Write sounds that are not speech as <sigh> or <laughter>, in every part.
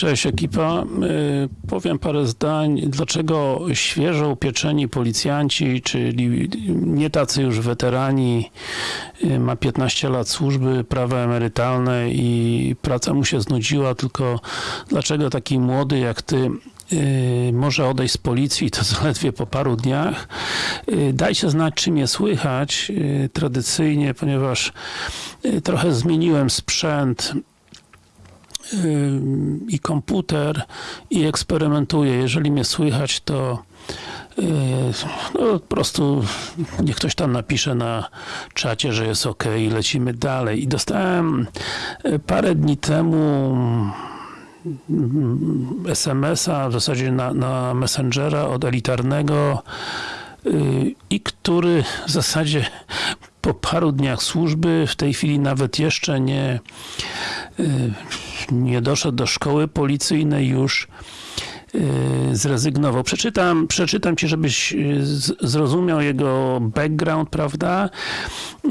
Cześć ekipa. Y, Powiem parę zdań, dlaczego świeżo upieczeni policjanci, czyli nie tacy już weterani, y, ma 15 lat służby, prawa emerytalne i praca mu się znudziła, tylko dlaczego taki młody jak ty y, może odejść z policji to <laughs> zaledwie po paru dniach. Dajcie znać, czy mnie słychać tradycyjnie, ponieważ trochę zmieniłem sprzęt i komputer i eksperymentuję. Jeżeli mnie słychać, to yy, no, po prostu niech ktoś tam napisze na czacie, że jest ok i lecimy dalej. I dostałem yy, parę dni temu mm, SMS-a, w zasadzie na, na Messengera od elitarnego yy, i który w zasadzie po paru dniach służby, w tej chwili nawet jeszcze nie nie doszedł do szkoły policyjnej, już yy, zrezygnował. Przeczytam, przeczytam Ci, żebyś z- zrozumiał jego background, prawda? Yy,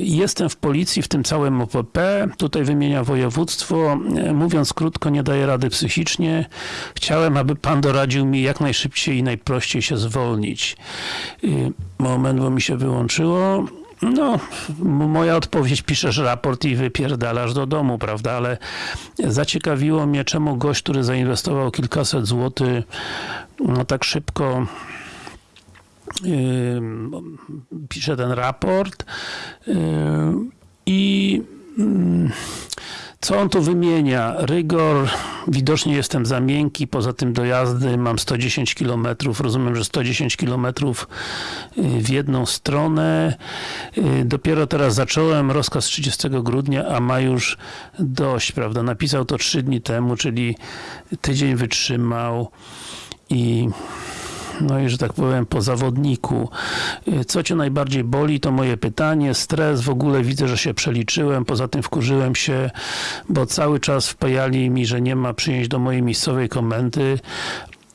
Jestem w policji, w tym całym OPP, tutaj wymienia województwo. Mówiąc krótko, nie daję rady psychicznie. Chciałem, aby Pan doradził mi jak najszybciej i najprościej się zwolnić. Moment, bo mi się wyłączyło. No, moja odpowiedź, piszesz raport i wypierdalasz do domu, prawda, ale zaciekawiło mnie, czemu gość, który zainwestował kilkaset złotych, no tak szybko ym, pisze ten raport ym, i ym, co on tu wymienia? Rygor, widocznie jestem za miękki, poza tym dojazdy mam 110 km, rozumiem, że 110 km w jedną stronę. Y, Dopiero teraz zacząłem, rozkaz 30 grudnia, a ma już dość, prawda? Napisał to 3 dni temu, czyli tydzień wytrzymał i no i że tak powiem po zawodniku. Y, Co Cię najbardziej boli, to moje pytanie. Stres, w ogóle widzę, że się przeliczyłem, poza tym wkurzyłem się, bo cały czas wpajali mi, że nie ma przyjęć do mojej miejscowej komendy,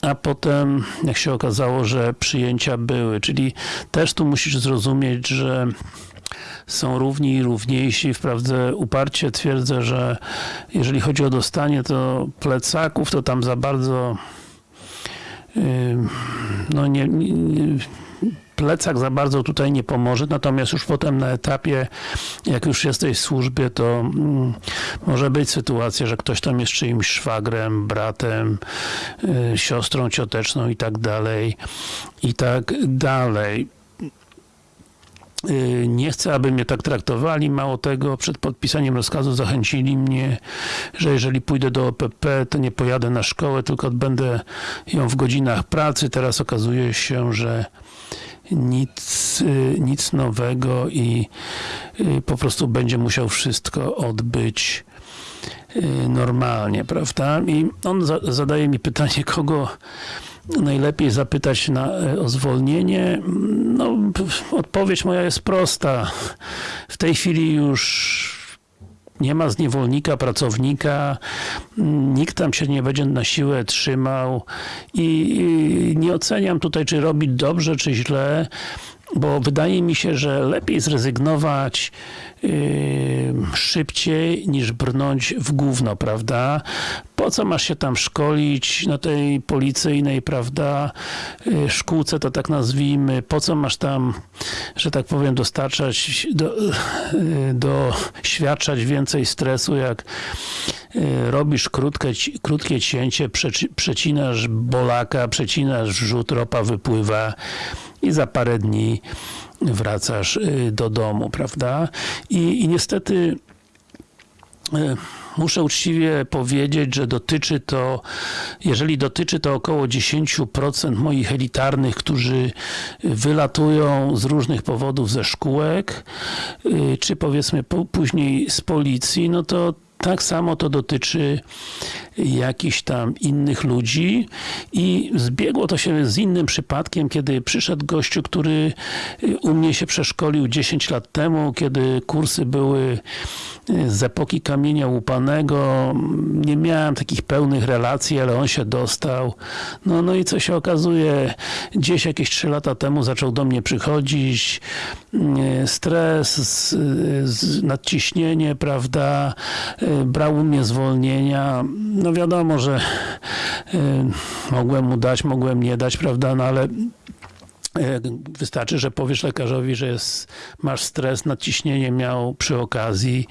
a potem, jak się okazało, że przyjęcia były, czyli też tu musisz zrozumieć, że są równi i równiejsi. Wprawdzie uparcie twierdzę, że jeżeli chodzi o dostanie to plecaków, to tam za bardzo no nie, nie, plecak za bardzo tutaj nie pomoże, natomiast już potem na etapie, jak już jesteś w służbie, to mm, może być sytuacja, że ktoś tam jest czyimś szwagrem, bratem, y, siostrą cioteczną i tak dalej, i tak dalej. Y, Nie chcę, aby mnie tak traktowali. Mało tego, przed podpisaniem rozkazu zachęcili mnie, że jeżeli pójdę do OPP, to nie pojadę na szkołę, tylko odbędę ją w godzinach pracy. Teraz okazuje się, że nic, y, nic nowego i y, po prostu będzie musiał wszystko odbyć normalnie, prawda? I on za, zadaje mi pytanie, kogo najlepiej zapytać na, e, o zwolnienie? No, odpowiedź moja jest prosta. W tej chwili już nie ma zniewolnika, pracownika, nikt tam się nie będzie na siłę trzymał i nie oceniam tutaj, czy robi dobrze, czy źle, bo wydaje mi się, że lepiej zrezygnować szybciej niż brnąć w gówno, prawda? Po co masz się tam szkolić na tej policyjnej, prawda, yy, szkółce to tak nazwijmy, po co masz tam, że tak powiem, dostarczać, do, yy, doświadczać więcej stresu, jak yy, robisz krótkie, krótkie cięcie, przeci- przecinasz bolaka, przecinasz wrzut, ropa wypływa i za parę dni wracasz y, do domu, prawda? I, i niestety y, muszę uczciwie powiedzieć, że dotyczy to, jeżeli dotyczy to około 10% moich elitarnych, którzy wylatują z różnych powodów ze szkółek, y, czy powiedzmy po, później z policji, no to tak samo to dotyczy jakichś tam innych ludzi i zbiegło to się z innym przypadkiem, kiedy przyszedł gościu, który y, u mnie się przeszkolił 10 lat temu, kiedy kursy były y, z epoki kamienia łupanego. Nie miałem takich pełnych relacji, ale on się dostał. No, no i co się okazuje, gdzieś jakieś 3 lata temu zaczął do mnie przychodzić, y, stres, nadciśnienie, prawda, brał u mnie zwolnienia, no no wiadomo, że y, mogłem mu dać, mogłem nie dać, prawda, no ale E, Wystarczy, że powiesz lekarzowi, że jest, masz stres, nadciśnienie miał przy okazji,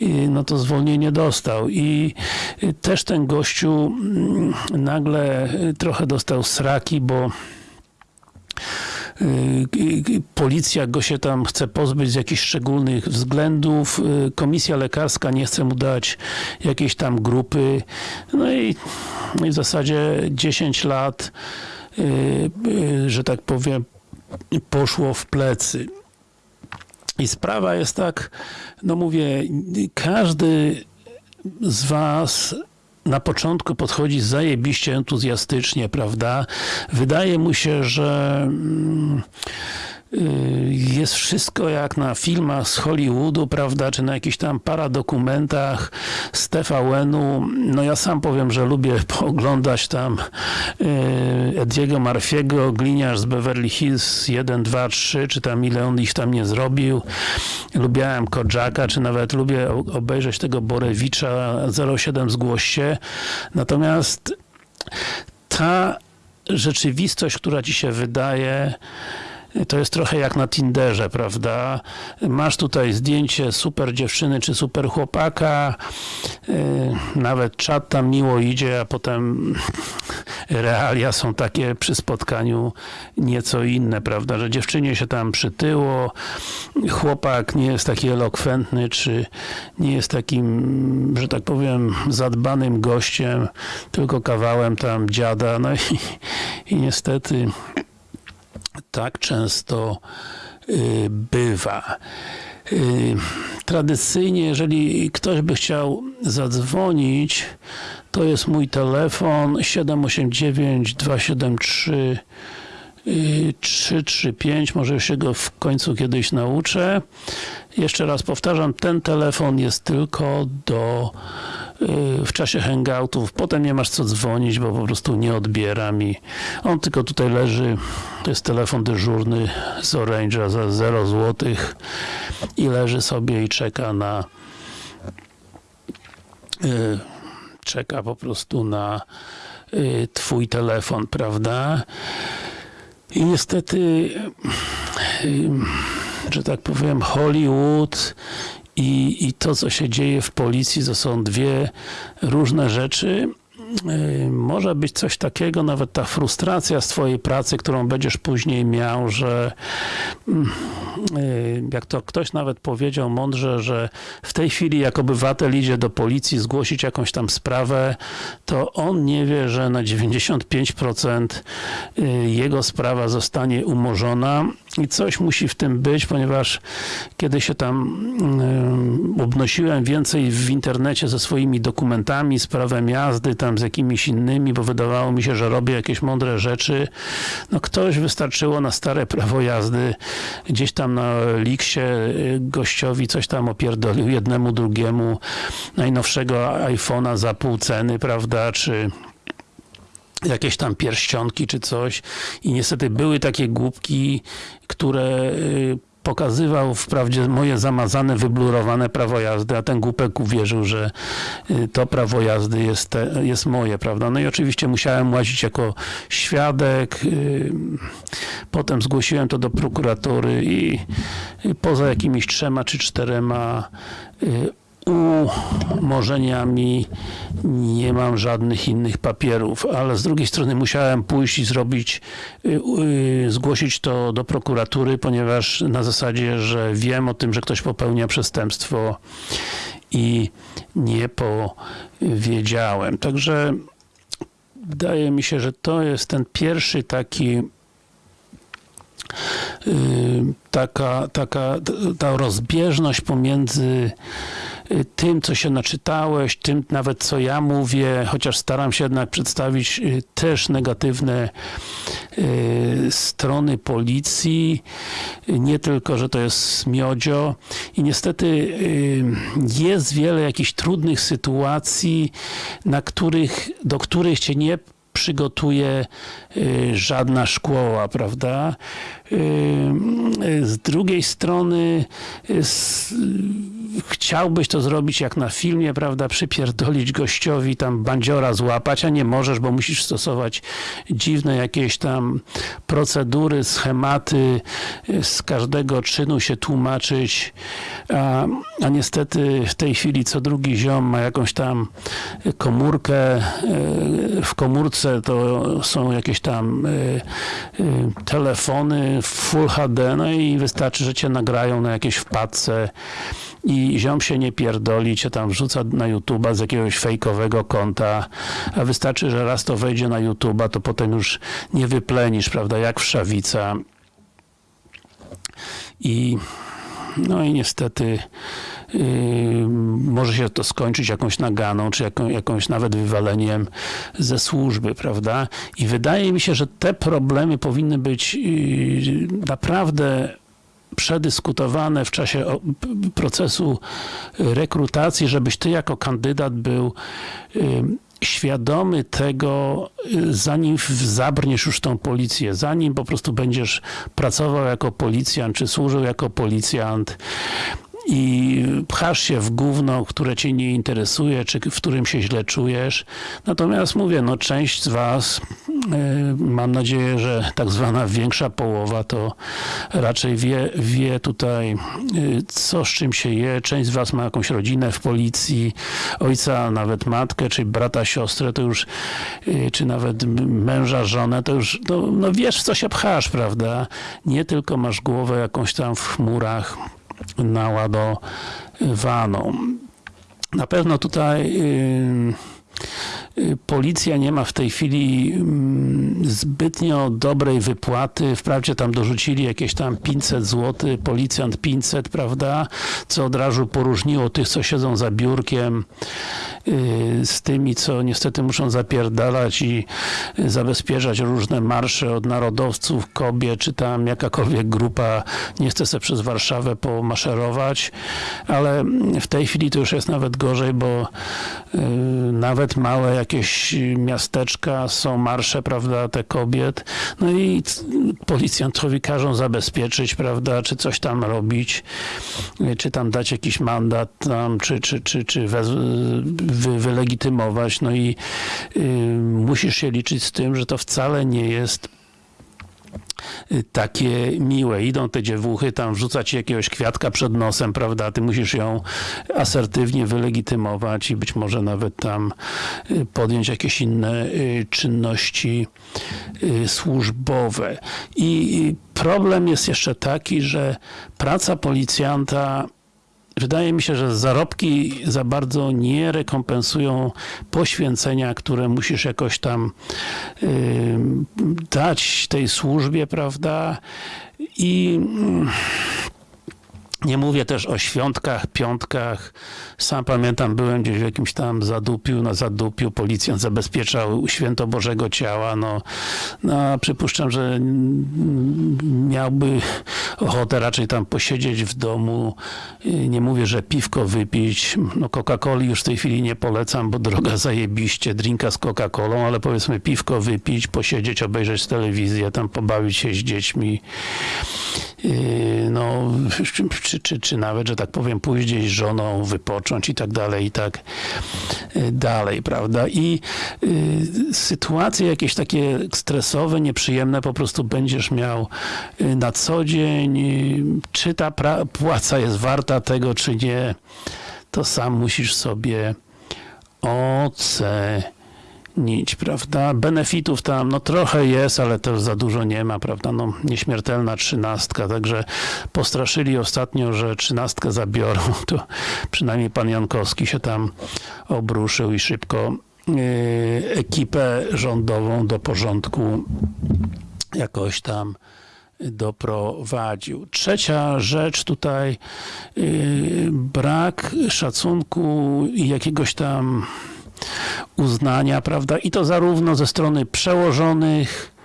i, no to zwolnienie dostał. I y, też ten gościu mm, nagle y, trochę dostał sraki, bo y, y, policja go się tam chce pozbyć z jakichś szczególnych względów, y, komisja lekarska nie chce mu dać jakiejś tam grupy, no i, no i w zasadzie 10 lat y, y, że tak powiem, poszło w plecy. I sprawa jest tak, no mówię, każdy z was na początku podchodzi zajebiście entuzjastycznie, prawda? Wydaje mu się, że mm, jest wszystko jak na filmach z Hollywoodu, prawda, czy na jakichś tam paradokumentach z TVN-u. No ja sam powiem, że lubię <laughs> pooglądać tam y, Ediego Marfiego, gliniarz z Beverly Hills 1, 2, 3, czy tam ile on ich tam nie zrobił. Lubiałem Kodżaka, czy nawet lubię obejrzeć tego Borewicza 07 zgłoś się. Natomiast ta rzeczywistość, która ci się wydaje, to jest trochę jak na Tinderze, prawda? Masz tutaj zdjęcie super dziewczyny czy super chłopaka, yy, nawet czat tam miło idzie, a potem <laughs> realia są takie przy spotkaniu nieco inne, prawda? Że dziewczynie się tam przytyło, chłopak nie jest taki elokwentny, czy nie jest takim, że tak powiem, zadbanym gościem, tylko kawałem tam dziada, no i, i niestety tak często y, bywa. Y, Tradycyjnie, jeżeli ktoś by chciał zadzwonić, to jest mój telefon 789 273 y, 335, może się go w końcu kiedyś nauczę. Jeszcze raz powtarzam, ten telefon jest tylko do y, w czasie hangoutów, potem nie masz co dzwonić, bo po prostu nie odbieram i on tylko tutaj leży, to jest telefon dyżurny z Orange'a za 0 zł i leży sobie i czeka na y, czeka po prostu na y, twój telefon, prawda? I niestety, że tak powiem, Hollywood i, i to, co się dzieje w policji, to są dwie różne rzeczy. Y, Może być coś takiego, nawet ta frustracja z twojej pracy, którą będziesz później miał, że mm, y, jak to ktoś nawet powiedział mądrze, że w tej chwili jak obywatel idzie do policji zgłosić jakąś tam sprawę, to on nie wie, że na 95% y, jego sprawa zostanie umorzona i coś musi w tym być, ponieważ kiedy się tam obnosiłem więcej w internecie ze swoimi dokumentami, z prawem jazdy, tam z jakimiś innymi, bo wydawało mi się, że robię jakieś mądre rzeczy, no ktoś wystarczyło na stare prawo jazdy, gdzieś tam na Liksie y, gościowi coś tam opierdolił jednemu, drugiemu najnowszego iPhone'a za pół ceny, prawda, czy jakieś tam pierścionki czy coś i niestety były takie głupki, które y, pokazywał wprawdzie moje zamazane, wyblurowane prawo jazdy, a ten głupek uwierzył, że y, to prawo jazdy jest, te, jest moje, prawda? No i oczywiście musiałem łazić jako świadek, y, potem zgłosiłem to do prokuratury i poza jakimiś trzema czy czterema umorzeniami nie mam żadnych innych papierów, ale z drugiej strony musiałem pójść i zrobić, y, y, zgłosić to do prokuratury, ponieważ na zasadzie, że wiem o tym, że ktoś popełnia przestępstwo i nie powiedziałem. Także wydaje mi się, że to jest ten pierwszy taki y, taka, taka ta rozbieżność pomiędzy tym, co się naczytałeś, tym nawet, co ja mówię, chociaż staram się jednak przedstawić y, też negatywne y, strony policji, nie tylko, że to jest miodzio i niestety y, jest wiele jakichś trudnych sytuacji, na których, do których cię nie przygotuje żadna szkoła, prawda? Z drugiej strony s- chciałbyś to zrobić jak na filmie, prawda? Przypierdolić gościowi, tam bandziora złapać, a nie możesz, bo musisz stosować dziwne jakieś tam procedury, schematy, z każdego czynu się tłumaczyć, a, a niestety w tej chwili co drugi ziom ma jakąś tam komórkę, y, w komórce to są jakieś tam y, y, telefony Full HD, no i wystarczy, że cię nagrają na jakiejś wpadce i ziom się nie pierdoli, cię tam wrzuca na YouTube'a z jakiegoś fejkowego konta, a wystarczy, że raz to wejdzie na YouTube'a, to potem już nie wyplenisz, prawda, jak wszawica. I no i niestety yy, może się to skończyć jakąś naganą, czy jaką, jakąś nawet wywaleniem ze służby, prawda? I wydaje mi się, że te problemy powinny być yy, naprawdę przedyskutowane w czasie procesu rekrutacji, żebyś ty jako kandydat był yy, świadomy tego, yy, zanim zabrniesz już tą policję, zanim po prostu będziesz pracował jako policjant, czy służył jako policjant i pchasz się w gówno, które cię nie interesuje, czy w którym się źle czujesz. Natomiast mówię, no część z was, yy, mam nadzieję, że tak zwana większa połowa, to raczej wie, wie tutaj, yy, co z czym się je. Część z was ma jakąś rodzinę w policji, ojca, nawet matkę, czy brata, siostrę, to już, yy, czy nawet męża, żonę, to już, no, no wiesz, w co się pchasz, prawda? Nie tylko masz głowę jakąś tam w chmurach, naładowaną. Na pewno tutaj policja nie ma w tej chwili mm, zbytnio dobrej wypłaty. Wprawdzie tam dorzucili jakieś tam 500 zł, policjant 500, prawda? Co od razu poróżniło tych, co siedzą za biurkiem yy, z tymi, co niestety muszą zapierdalać i yy, zabezpieczać różne marsze od narodowców, kobiet, czy tam jakakolwiek grupa nie chce sobie przez Warszawę pomaszerować, ale w tej chwili to już jest nawet gorzej, bo yy, nawet małe jakieś miasteczka są marsze, prawda, te kobiet, no i policjantowi każą zabezpieczyć, prawda, czy coś tam robić, yy, czy tam dać jakiś mandat tam, czy, czy, czy, czy wy, wylegitymować, no i yy, musisz się liczyć z tym, że to wcale nie jest y, takie miłe. Idą te dziewuchy, tam wrzuca ci jakiegoś kwiatka przed nosem, prawda? Ty musisz ją asertywnie wylegitymować i być może nawet tam y, podjąć jakieś inne y, czynności y, służbowe. I y, problem jest jeszcze taki, że praca policjanta Wydaje mi się, że zarobki za bardzo nie rekompensują poświęcenia, które musisz jakoś tam dać tej służbie, prawda? I mm, nie mówię też o świątkach, piątkach. Sam pamiętam, byłem gdzieś w jakimś tam zadupiu, na zadupiu, policjant zabezpieczał święto Bożego Ciała, no, no przypuszczam, że miałby ochotę raczej tam posiedzieć w domu. Yy, Nie mówię, że piwko wypić, no Coca-Coli już w tej chwili nie polecam, bo droga <laughs> zajebiście, drinka z Coca-Colą, ale powiedzmy piwko wypić, posiedzieć, obejrzeć telewizję, tam pobawić się z dziećmi, Yy, no, czy, czy, czy nawet, że tak powiem, pójść gdzieś z żoną, wypocząć i tak dalej, i tak yy, dalej, prawda? I yy, sytuacje jakieś takie stresowe, nieprzyjemne po prostu będziesz miał yy, na co dzień. Yy, Czy ta płaca jest warta tego, czy nie, to sam musisz sobie ocenić, prawda? Benefitów tam, no trochę jest, ale też za dużo nie ma, prawda? No nieśmiertelna trzynastka, także postraszyli ostatnio, że trzynastkę zabiorą, <laughs> to przynajmniej pan Jankowski się tam obruszył i szybko yy, ekipę rządową do porządku jakoś tam doprowadził. Trzecia rzecz tutaj, yy, brak szacunku i jakiegoś tam uznania, prawda? I to zarówno ze strony przełożonych,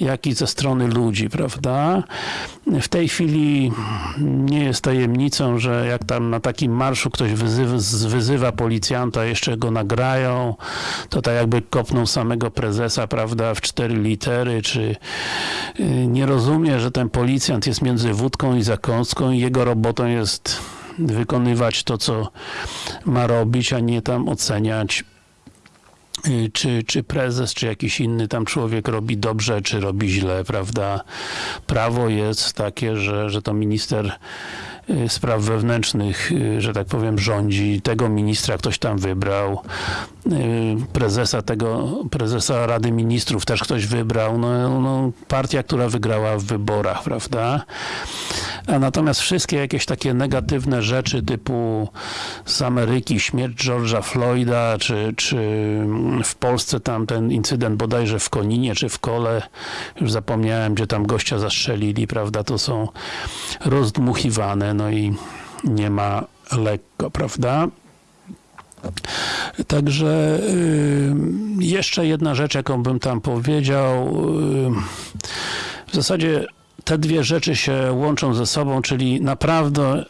jak i ze strony ludzi, prawda? W tej chwili nie jest tajemnicą, że jak tam na takim marszu ktoś wyzywa, wyzywa policjanta, jeszcze go nagrają, to tak jakby kopnął samego prezesa, prawda, w cztery litery, czy y, nie rozumie, że ten policjant jest między wódką i zakąską i jego robotą jest wykonywać to, co ma robić, a nie tam oceniać czy, czy prezes, czy jakiś inny tam człowiek robi dobrze, czy robi źle, prawda? Prawo jest takie, że, że to minister spraw wewnętrznych, y, że tak powiem, rządzi. Tego ministra ktoś tam wybrał. Prezesa tego, prezesa Rady Ministrów też ktoś wybrał. No, no, partia, która wygrała w wyborach, prawda? A natomiast wszystkie jakieś takie negatywne rzeczy typu z Ameryki, śmierć George'a Floyda, czy, czy w Polsce tam ten incydent bodajże w Koninie, czy w Kole, już zapomniałem, gdzie tam gościa zastrzelili, prawda, to są rozdmuchiwane, no i nie ma lekko, prawda? Także y, jeszcze jedna rzecz, jaką bym tam powiedział. Y, w zasadzie te dwie rzeczy się łączą ze sobą, czyli naprawdę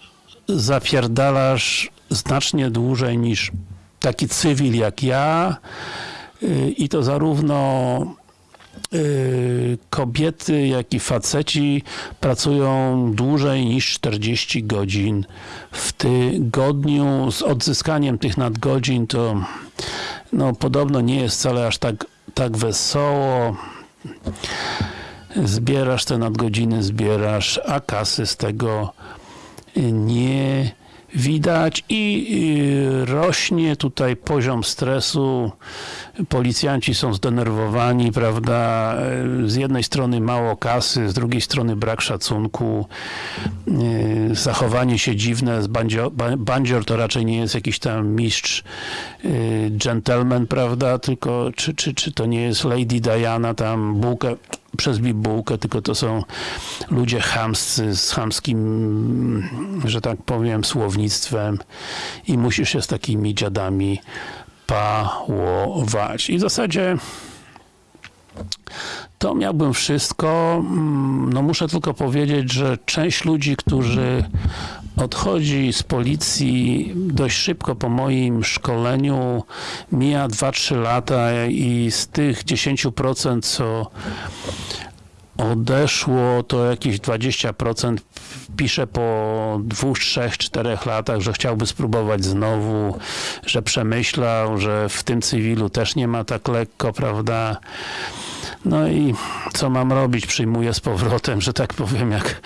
zapierdalasz znacznie dłużej niż taki cywil jak ja y, i to zarówno kobiety, jak i faceci pracują dłużej niż 40 godzin w tygodniu. Z odzyskaniem tych nadgodzin to no, podobno nie jest wcale aż tak, tak wesoło zbierasz te nadgodziny, zbierasz, a kasy z tego nie widać i rośnie tutaj poziom stresu. Policjanci są zdenerwowani, prawda? Z jednej strony mało kasy, z drugiej strony brak szacunku, zachowanie się dziwne. Bandzior, to raczej nie jest jakiś tam mistrz, gentleman, prawda? Tylko czy, czy, czy to nie jest Lady Diana, tam bułkę przez bibułkę, tylko to są ludzie chamscy, z chamskim, że tak powiem, słownictwem i musisz się z takimi dziadami pałować. I w zasadzie to miałbym wszystko. No muszę tylko powiedzieć, że część ludzi, którzy odchodzi z policji dość szybko po moim szkoleniu, mija 2-3 lata i z tych 10% co odeszło, to jakieś 20% pisze po dwóch, trzech, czterech latach, że chciałby spróbować znowu, że przemyślał, że w tym cywilu też nie ma tak lekko, prawda? No i co mam robić? Przyjmuję z powrotem, że tak powiem, jak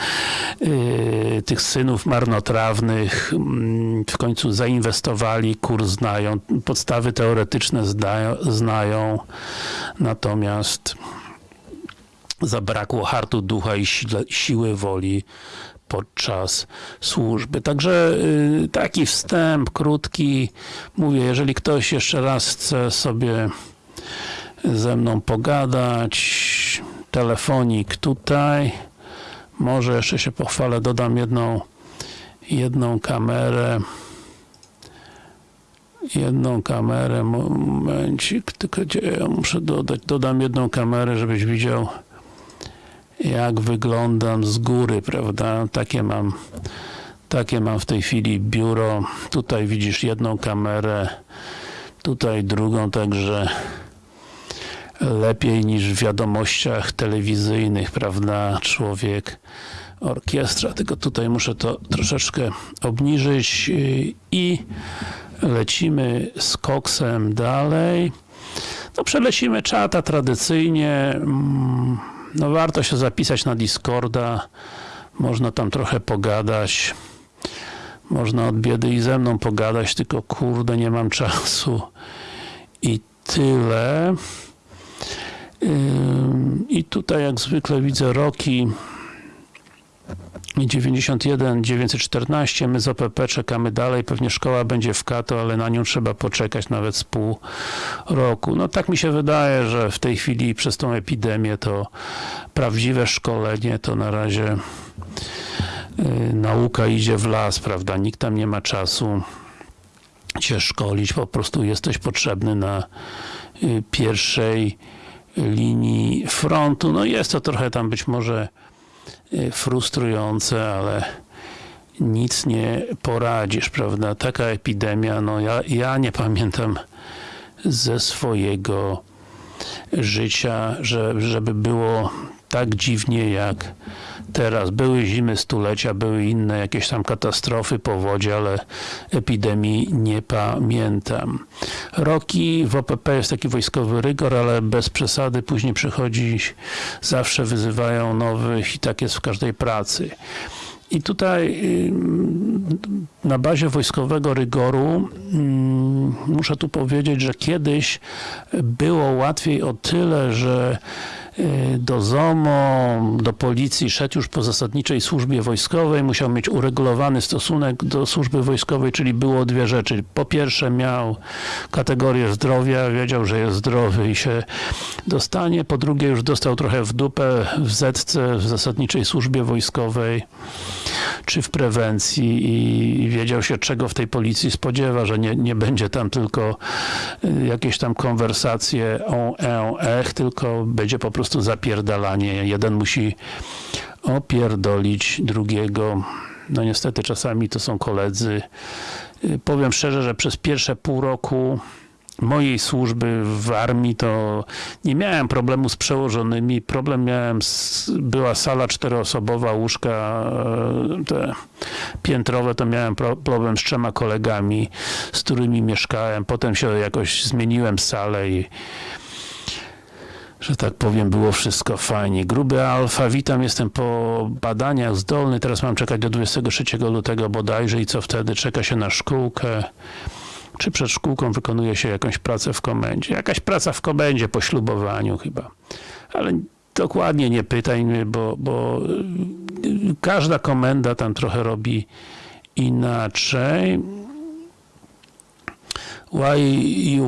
yy, tych synów marnotrawnych yy, w końcu zainwestowali, kurs znają, podstawy teoretyczne zdają, znają, natomiast zabrakło hartu ducha i siły woli podczas służby. Także yy, taki wstęp krótki. Mówię, jeżeli ktoś jeszcze raz chce sobie ze mną pogadać, telefonik tutaj. Może jeszcze się pochwalę, dodam jedną jedną kamerę. Jedną kamerę, momencik, tylko gdzie ja muszę dodać, dodam jedną kamerę, żebyś widział jak wyglądam z góry, prawda, takie mam takie mam w tej chwili biuro, tutaj widzisz jedną kamerę, tutaj drugą, także lepiej niż w wiadomościach telewizyjnych, prawda, człowiek orkiestra, tylko tutaj muszę to troszeczkę obniżyć y, i lecimy z koksem dalej. No przelecimy czata tradycyjnie, mm, no warto się zapisać na Discorda, można tam trochę pogadać, można od biedy i ze mną pogadać, tylko kurde nie mam czasu. I tyle. I tutaj jak zwykle widzę roki. 91, 914, my z OPP czekamy dalej, pewnie szkoła będzie w Kato, ale na nią trzeba poczekać nawet z pół roku. No tak mi się wydaje, że w tej chwili przez tą epidemię to prawdziwe szkolenie to na razie yy, nauka idzie w las, prawda, nikt tam nie ma czasu cię szkolić, po prostu jesteś potrzebny na pierwszej linii frontu. No jest to trochę tam być może y, frustrujące, ale nic nie poradzisz, prawda? Taka epidemia, no ja, ja nie pamiętam ze swojego życia, że, żeby było tak dziwnie jak teraz. Były zimy stulecia, były inne jakieś tam katastrofy, powodzie, ale epidemii nie pamiętam. Roki w OPP jest taki wojskowy rygor, ale bez przesady. Później przychodzi, zawsze wyzywają nowych i tak jest w każdej pracy. I tutaj na bazie wojskowego rygoru muszę tu powiedzieć, że kiedyś było łatwiej o tyle, że do ZOMO, do policji szedł już po zasadniczej służbie wojskowej, musiał mieć uregulowany stosunek do służby wojskowej, czyli było dwie rzeczy. Po pierwsze miał kategorię zdrowia, wiedział, że jest zdrowy i się dostanie. Po drugie już dostał trochę w dupę w zetce, w zasadniczej służbie wojskowej czy w prewencji i wiedział się czego w tej policji spodziewa, że nie, nie będzie tam tylko jakieś tam konwersacje o, e, ech, tylko będzie po prostu zapierdalanie. Jeden musi opierdolić drugiego. No niestety czasami to są koledzy. Powiem szczerze, że przez pierwsze pół roku mojej służby w armii to nie miałem problemu z przełożonymi. Problem miałem, z, była sala czteroosobowa, łóżka te piętrowe, to miałem pro, problem z trzema kolegami, z którymi mieszkałem. Potem się jakoś zmieniłem salę i że tak powiem, było wszystko fajnie. Gruby alfa, witam, jestem po badaniach zdolny, teraz mam czekać do 23 lutego bodajże i co wtedy? Czeka się na szkółkę czy przed szkółką wykonuje się jakąś pracę w komendzie. Jakaś praca w komendzie po ślubowaniu chyba. Ale dokładnie nie pytaj mnie, bo, bo każda komenda tam trochę robi inaczej. Why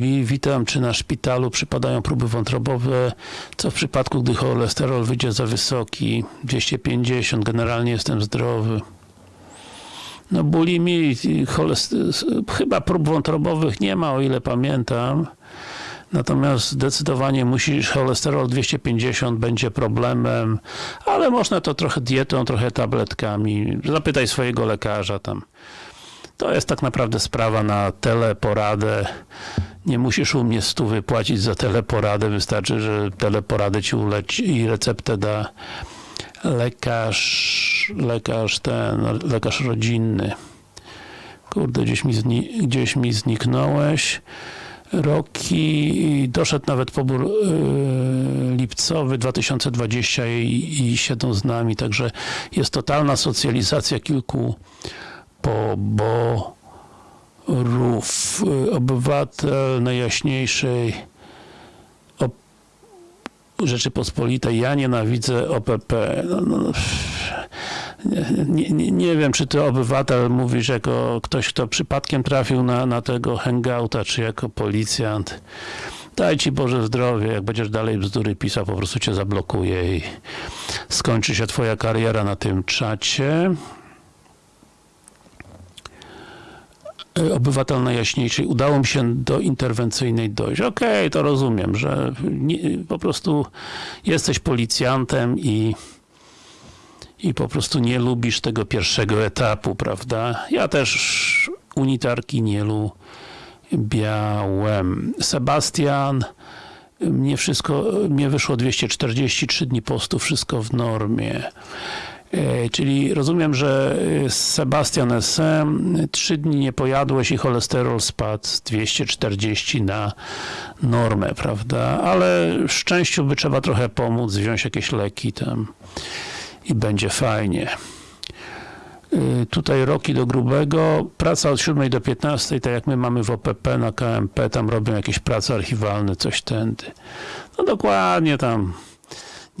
me? Witam, czy na szpitalu przypadają próby wątrobowe? Co w przypadku, gdy cholesterol wyjdzie za wysoki? 250, generalnie jestem zdrowy. No bulimi, chyba prób wątrobowych nie ma, o ile pamiętam. Natomiast zdecydowanie musisz, cholesterol 250 będzie problemem, ale można to trochę dietą, trochę tabletkami. Zapytaj swojego lekarza tam. To jest tak naprawdę sprawa na teleporadę. Nie musisz u mnie stu wypłacić za teleporadę, wystarczy, że teleporadę ci uleci i receptę da lekarz, lekarz ten, lekarz rodzinny. Kurde, gdzieś mi, zni gdzieś mi zniknąłeś. Roki, doszedł nawet pobór yy, lipcowy 2020 i, i siedzą z nami, także jest totalna socjalizacja kilku poborów. Obywatel najjaśniejszej Rzeczypospolitej, ja nienawidzę OPP. No, no, nie, nie, nie, wiem, czy ty obywatel mówisz jako ktoś, kto przypadkiem trafił na, na tego hangouta, czy jako policjant. Daj ci Boże zdrowie, jak będziesz dalej bzdury pisał, po prostu cię zablokuje i skończy się twoja kariera na tym czacie. Obywatel najjaśniejszej, udało mi się do interwencyjnej dojść. Okej, okay, to rozumiem, że nie, po prostu jesteś policjantem i i po prostu nie lubisz tego pierwszego etapu, prawda? Ja też unitarki nie lubiałem. Sebastian, mnie wszystko, mnie wyszło 243 dni postu, wszystko w normie. E, czyli rozumiem, że e, Sebastian SM, trzy dni nie pojadłeś i cholesterol spadł z 240 na normę, prawda? Ale szczęściu by trzeba trochę pomóc, wziąć jakieś leki tam i będzie fajnie. E, tutaj roki do grubego, praca od 7 do 15, tak jak my mamy w OPP na KMP, tam robią jakieś prace archiwalne, coś tędy. No dokładnie tam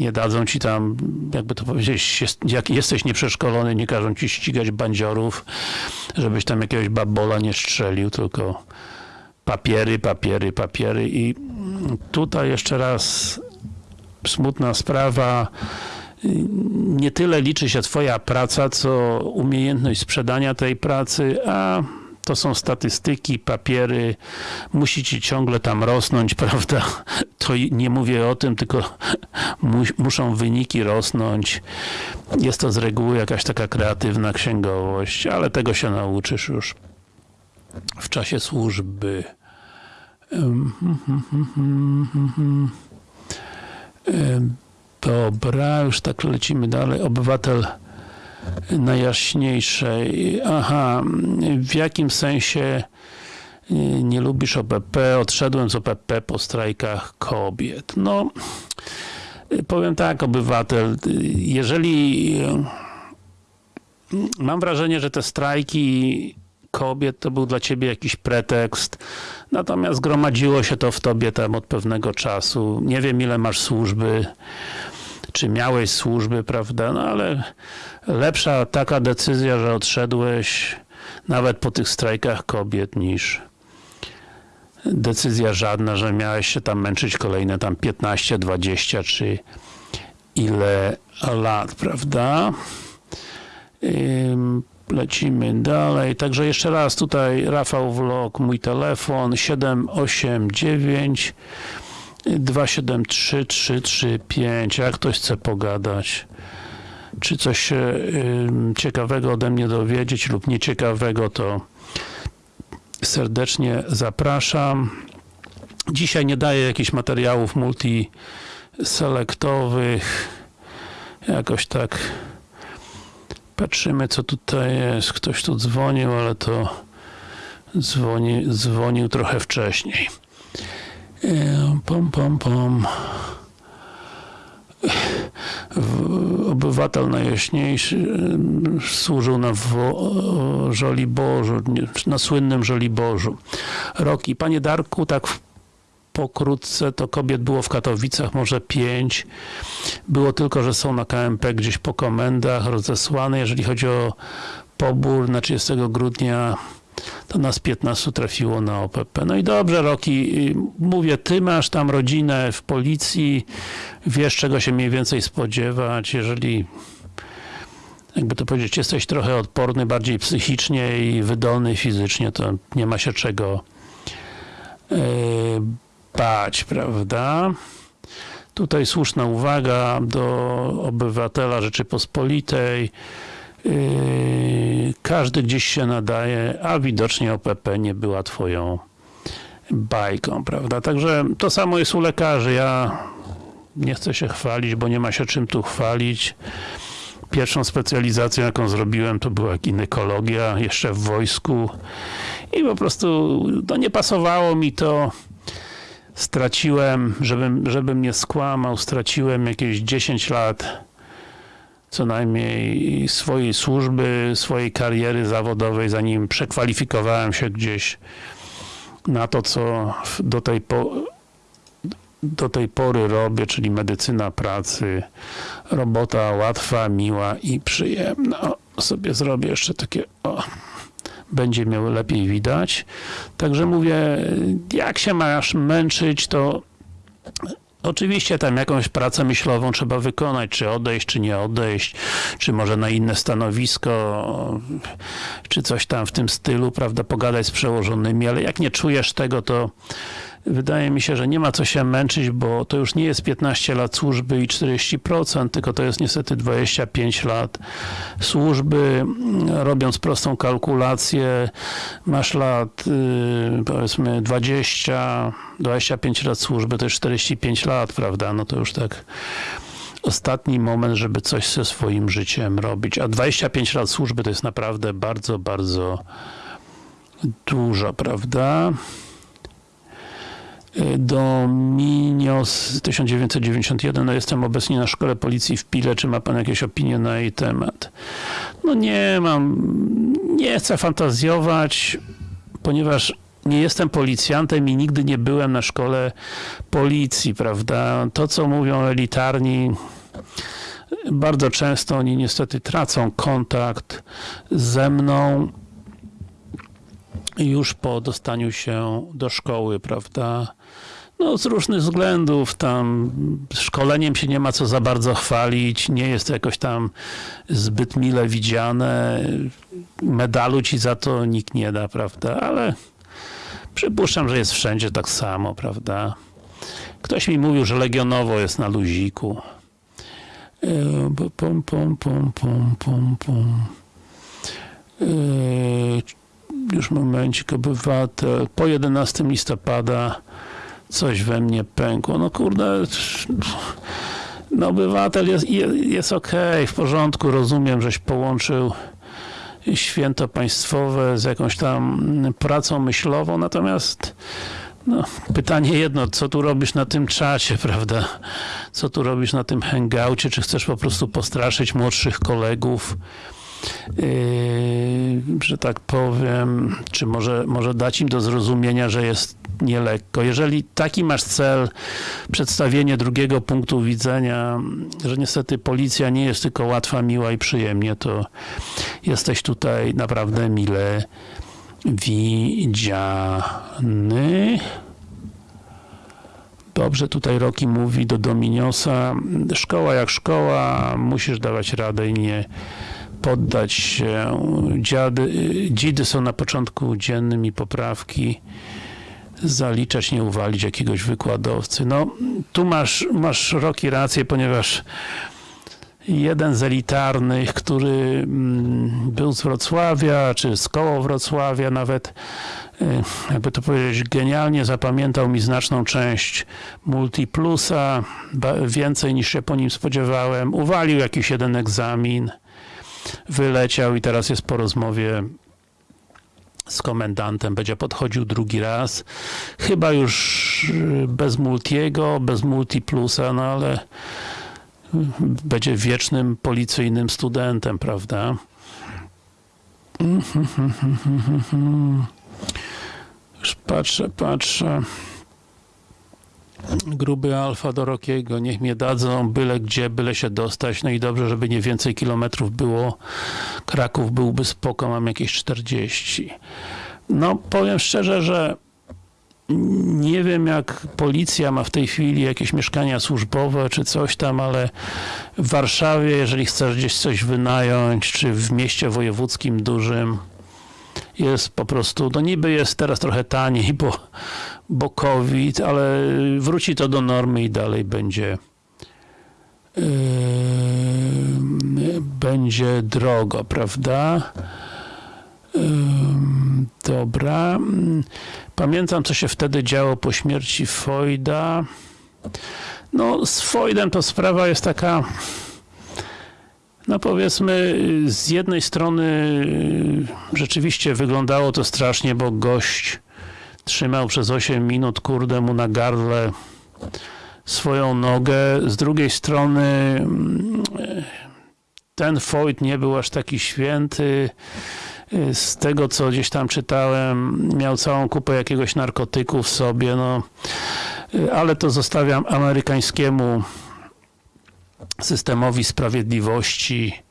nie dadzą ci tam, jakby to powiedzieć, jak jesteś nieprzeszkolony, nie każą ci ścigać bandziorów, żebyś tam jakiegoś babola nie strzelił, tylko papiery, papiery, papiery. I tutaj jeszcze raz smutna sprawa, nie tyle liczy się twoja praca, co umiejętność sprzedania tej pracy, a to są statystyki, papiery, musicie ciągle tam rosnąć, <laughs> prawda? To nie mówię o tym, tylko <laughs> mu, muszą wyniki rosnąć. Jest to z reguły jakaś taka kreatywna księgowość, ale tego się nauczysz już w czasie służby. <laughs> Dobra, już tak lecimy dalej. Obywatel najjaśniejszej. Aha, w jakim sensie y, nie lubisz OPP? Odszedłem z OPP po strajkach kobiet. No, y, powiem tak, obywatel, y, jeżeli mam wrażenie, że te strajki kobiet to był dla ciebie jakiś pretekst, natomiast gromadziło się to w tobie tam od pewnego czasu. Nie wiem ile masz służby, czy miałeś służby, prawda, no ale lepsza taka decyzja, że odszedłeś nawet po tych strajkach kobiet niż decyzja żadna, że miałeś się tam męczyć kolejne tam 15, 20 czy ile lat, prawda? Lecimy dalej. Także jeszcze raz tutaj Rafał Vlog, mój telefon 789 273 335. Jak ktoś chce pogadać, czy coś się ciekawego ode mnie dowiedzieć lub nieciekawego, to serdecznie zapraszam. Dzisiaj nie daję jakichś materiałów multiselektowych. Jakoś tak patrzymy, co tutaj jest. Ktoś tu dzwonił, ale to dzwoni, dzwonił trochę wcześniej. Pom, pom, pom. Obywatel najjaśniejszy e, służył na wo- Żoliborzu, na słynnym Żoliborzu. Roki. Panie Darku, tak pokrótce to kobiet było w Katowicach może pięć. Było tylko, że są na KMP gdzieś po komendach rozesłane. Jeżeli chodzi o pobór na 30 grudnia, to nas 15 trafiło na OPP. No i dobrze, Roki, y, mówię, ty masz tam rodzinę w policji, wiesz czego się mniej więcej spodziewać, jeżeli jakby to powiedzieć, jesteś trochę odporny bardziej psychicznie i wydolny fizycznie, to nie ma się czego yy, bać, prawda? Tutaj słuszna uwaga do obywatela Rzeczypospolitej. Yy, każdy gdzieś się nadaje, a widocznie OPP nie była twoją bajką, prawda? Także to samo jest u lekarzy. Ja nie chcę się chwalić, bo nie ma się czym tu chwalić. Pierwszą specjalizacją, jaką zrobiłem, to była ginekologia, jeszcze w wojsku. I po prostu no, nie pasowało mi to. Straciłem, żebym, żebym nie skłamał, straciłem jakieś 10 lat co najmniej swojej służby, swojej kariery zawodowej, zanim przekwalifikowałem się gdzieś na to, co do tej, po, do tej pory robię, czyli medycyna pracy. Robota łatwa, miła i przyjemna. O, sobie zrobię jeszcze takie, o, będzie miał lepiej widać. Także mówię, jak się masz męczyć, to Oczywiście tam jakąś pracę myślową trzeba wykonać, czy odejść, czy nie odejść, czy może na inne stanowisko, czy coś tam w tym stylu, prawda, pogadać z przełożonymi, ale jak nie czujesz tego, to wydaje mi się, że nie ma co się męczyć, bo to już nie jest 15 lat służby i 40%, tylko to jest niestety 25 lat służby. Robiąc prostą kalkulację, masz lat yy, powiedzmy 20, 25 lat służby, to już 45 lat, prawda? No to już tak ostatni moment, żeby coś ze swoim życiem robić. A 25 lat służby to jest naprawdę bardzo, bardzo dużo, prawda? Dominios 1991, no jestem obecnie na szkole policji w Pile, czy ma pan jakieś opinie na jej temat? No nie mam, nie chcę fantazjować, ponieważ nie jestem policjantem i nigdy nie byłem na szkole policji, prawda? To, co mówią elitarni, bardzo często oni niestety tracą kontakt ze mną już po dostaniu się do szkoły, prawda? No, z różnych względów, tam szkoleniem się nie ma co za bardzo chwalić, nie jest to jakoś tam zbyt mile widziane, medalu ci za to nikt nie da, prawda, ale przypuszczam, że jest wszędzie tak samo, prawda. Ktoś mi mówił, że Legionowo jest na luziku. E, Pum, pum, pum, pum, pum, pum. E, Już momencik, obywatel. Po 11 listopada coś we mnie pękło. No kurde, no obywatel jest, jest, okej, w porządku, rozumiem, żeś połączył święto państwowe z jakąś tam pracą myślową, natomiast no, pytanie jedno, co tu robisz na tym czacie, <laughs> prawda? Co tu robisz na tym hangoucie? Czy chcesz po prostu postraszyć młodszych kolegów? Yy, że tak powiem, czy może, może dać im do zrozumienia, że jest nielekko. Jeżeli taki masz cel, przedstawienie drugiego punktu widzenia, że niestety policja nie jest tylko łatwa, miła i przyjemnie, to jesteś tutaj naprawdę mile widziany. Dobrze, tutaj Roki mówi do Dominiosa, szkoła jak szkoła, musisz dawać radę i nie poddać się. Dziady, dzidy są na początku dziennym i poprawki zaliczać, nie uwalić jakiegoś wykładowcy. No, tu masz, masz Roki rację, ponieważ jeden z elitarnych, który mm, był z Wrocławia, czy z koło Wrocławia nawet, y, jakby to powiedzieć, genialnie zapamiętał mi znaczną część Multiplusa, więcej niż się po nim spodziewałem, uwalił jakiś jeden egzamin, wyleciał i teraz jest po rozmowie z komendantem, będzie podchodził drugi raz, chyba już y, bez Multiego, bez Multiplusa, no ale będzie wiecznym policyjnym studentem, prawda? <laughs> Już patrzę, patrzę. Gruby alfa do Rokiego, niech mnie dadzą byle gdzie, byle się dostać. No i dobrze, żeby nie więcej kilometrów było. Kraków byłby spoko, mam jakieś 40. No, powiem szczerze, że nie wiem jak policja ma w tej chwili jakieś mieszkania służbowe czy coś tam, ale w Warszawie, jeżeli chcesz gdzieś coś wynająć, czy w mieście wojewódzkim dużym, jest po prostu, no niby jest teraz trochę taniej, bo, bo COVID, ale wróci to do normy i dalej będzie yy, będzie drogo, prawda? Ym, Dobra. Pamiętam, co się wtedy działo po śmierci Foyda. No, z Foydem to sprawa jest taka, no powiedzmy, z jednej strony y, rzeczywiście wyglądało to strasznie, bo gość trzymał przez 8 minut, kurde, mu na gardle swoją nogę. Z drugiej strony mm, ten Foyd nie był aż taki święty. Z tego, co gdzieś tam czytałem, miał całą kupę jakiegoś narkotyku w sobie, no, ale to zostawiam amerykańskiemu systemowi sprawiedliwości.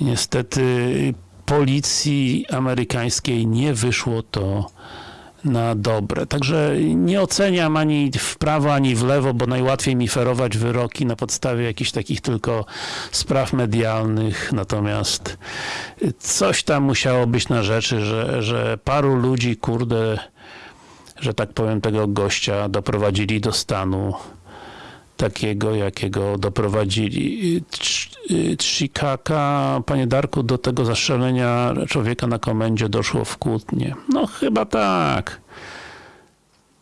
Niestety policji amerykańskiej nie wyszło to na dobre. Także nie oceniam ani w prawo, ani w lewo, bo najłatwiej mi ferować wyroki na podstawie jakichś takich tylko spraw medialnych. Natomiast coś tam musiało być na rzeczy, że, że paru ludzi, kurde, że tak powiem, tego gościa doprowadzili do stanu takiego, jakiego doprowadzili. Trzikaka, panie Darku, do tego zastrzelenia człowieka na komendzie doszło w Kłótnie. No chyba tak.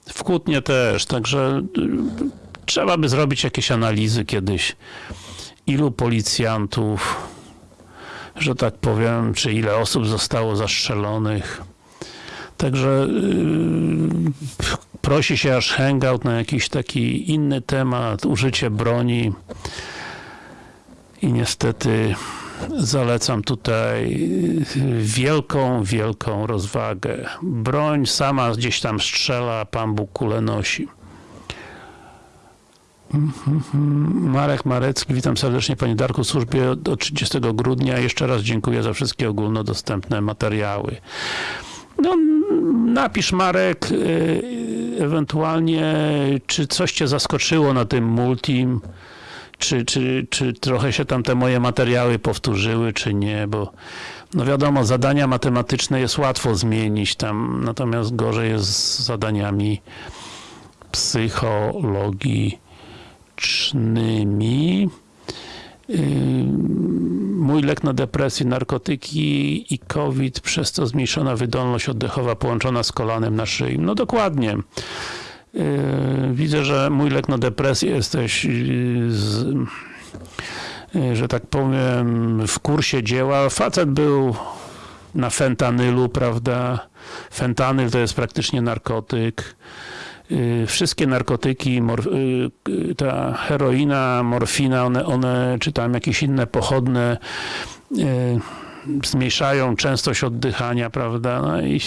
W Kłótnie też, także y, trzeba by zrobić jakieś analizy kiedyś, ilu policjantów, że tak powiem, czy ile osób zostało zastrzelonych. Także yy, prosi się aż hangout na jakiś taki inny temat, użycie broni i niestety zalecam tutaj wielką, wielką rozwagę. Broń sama gdzieś tam strzela, Pan Bóg kulę nosi. Marek Marecki, witam serdecznie Panie Darku w służbie od 30 grudnia. Jeszcze raz dziękuję za wszystkie ogólnodostępne materiały. No, napisz Marek, yy, ewentualnie, czy coś cię zaskoczyło na tym multim, czy, czy, czy trochę się tam te moje materiały powtórzyły, czy nie, bo no wiadomo, zadania matematyczne jest łatwo zmienić tam, natomiast gorzej jest z zadaniami psychologicznymi. Yy, Mój lek na depresję, narkotyki i COVID, przez to zmniejszona wydolność oddechowa połączona z kolanem na szyi. No dokładnie. Yy, Widzę, że mój lek na depresję jesteś, yy, z, yy, że tak powiem, w kursie dzieła. Facet był na fentanylu, prawda? Fentanyl to jest praktycznie narkotyk. Yy, Wszystkie narkotyki, yy, yy, ta heroina, morfina, one, one, czy tam jakieś inne pochodne, zmniejszają częstość oddychania, prawda? No i,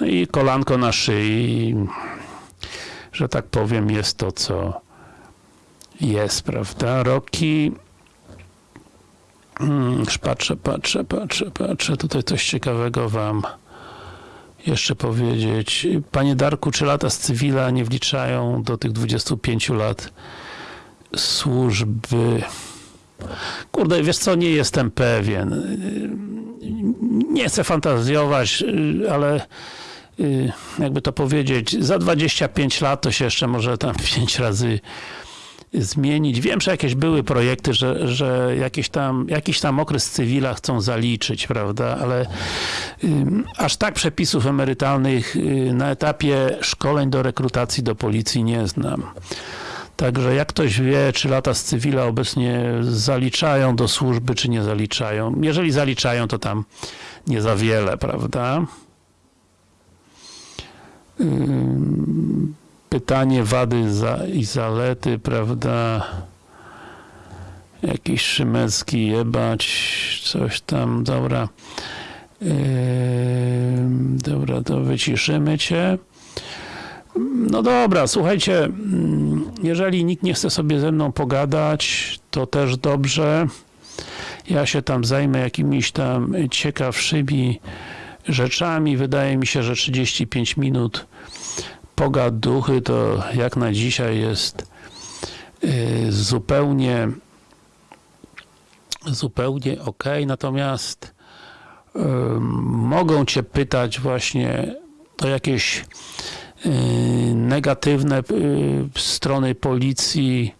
no i kolanko na szyi, że tak powiem, jest to, co jest, prawda? Roki. Mm, już patrzę, patrzę, patrzę, patrzę. Tutaj coś ciekawego wam jeszcze powiedzieć. Panie Darku, czy lata z cywila nie wliczają do tych 25 lat służby? Kurde, wiesz co, nie jestem pewien. Nie chcę fantazjować, ale y, jakby to powiedzieć, za 25 lat to się jeszcze może tam <laughs> 5 razy zmienić. Wiem, że jakieś były projekty, że, że jakieś tam, jakiś tam okres cywila chcą zaliczyć, prawda, ale aż tak przepisów emerytalnych y, na etapie szkoleń do rekrutacji do policji nie znam. Także jak ktoś wie, czy lata z cywila obecnie zaliczają do służby, czy nie zaliczają. Jeżeli zaliczają, to tam nie za wiele, prawda? Ym, pytanie wady za, i zalety, prawda? Jakiś Szymecki jebać, coś tam, dobra. Ym, dobra, to wyciszymy cię. No dobra, słuchajcie, mm, jeżeli nikt nie chce sobie ze mną pogadać, to też dobrze. Ja się tam zajmę jakimiś tam ciekawszymi rzeczami. Wydaje mi się, że 35 minut pogaduchy to jak na dzisiaj jest y, zupełnie zupełnie ok, natomiast mogą cię pytać właśnie o jakieś y, negatywne y, strony policji.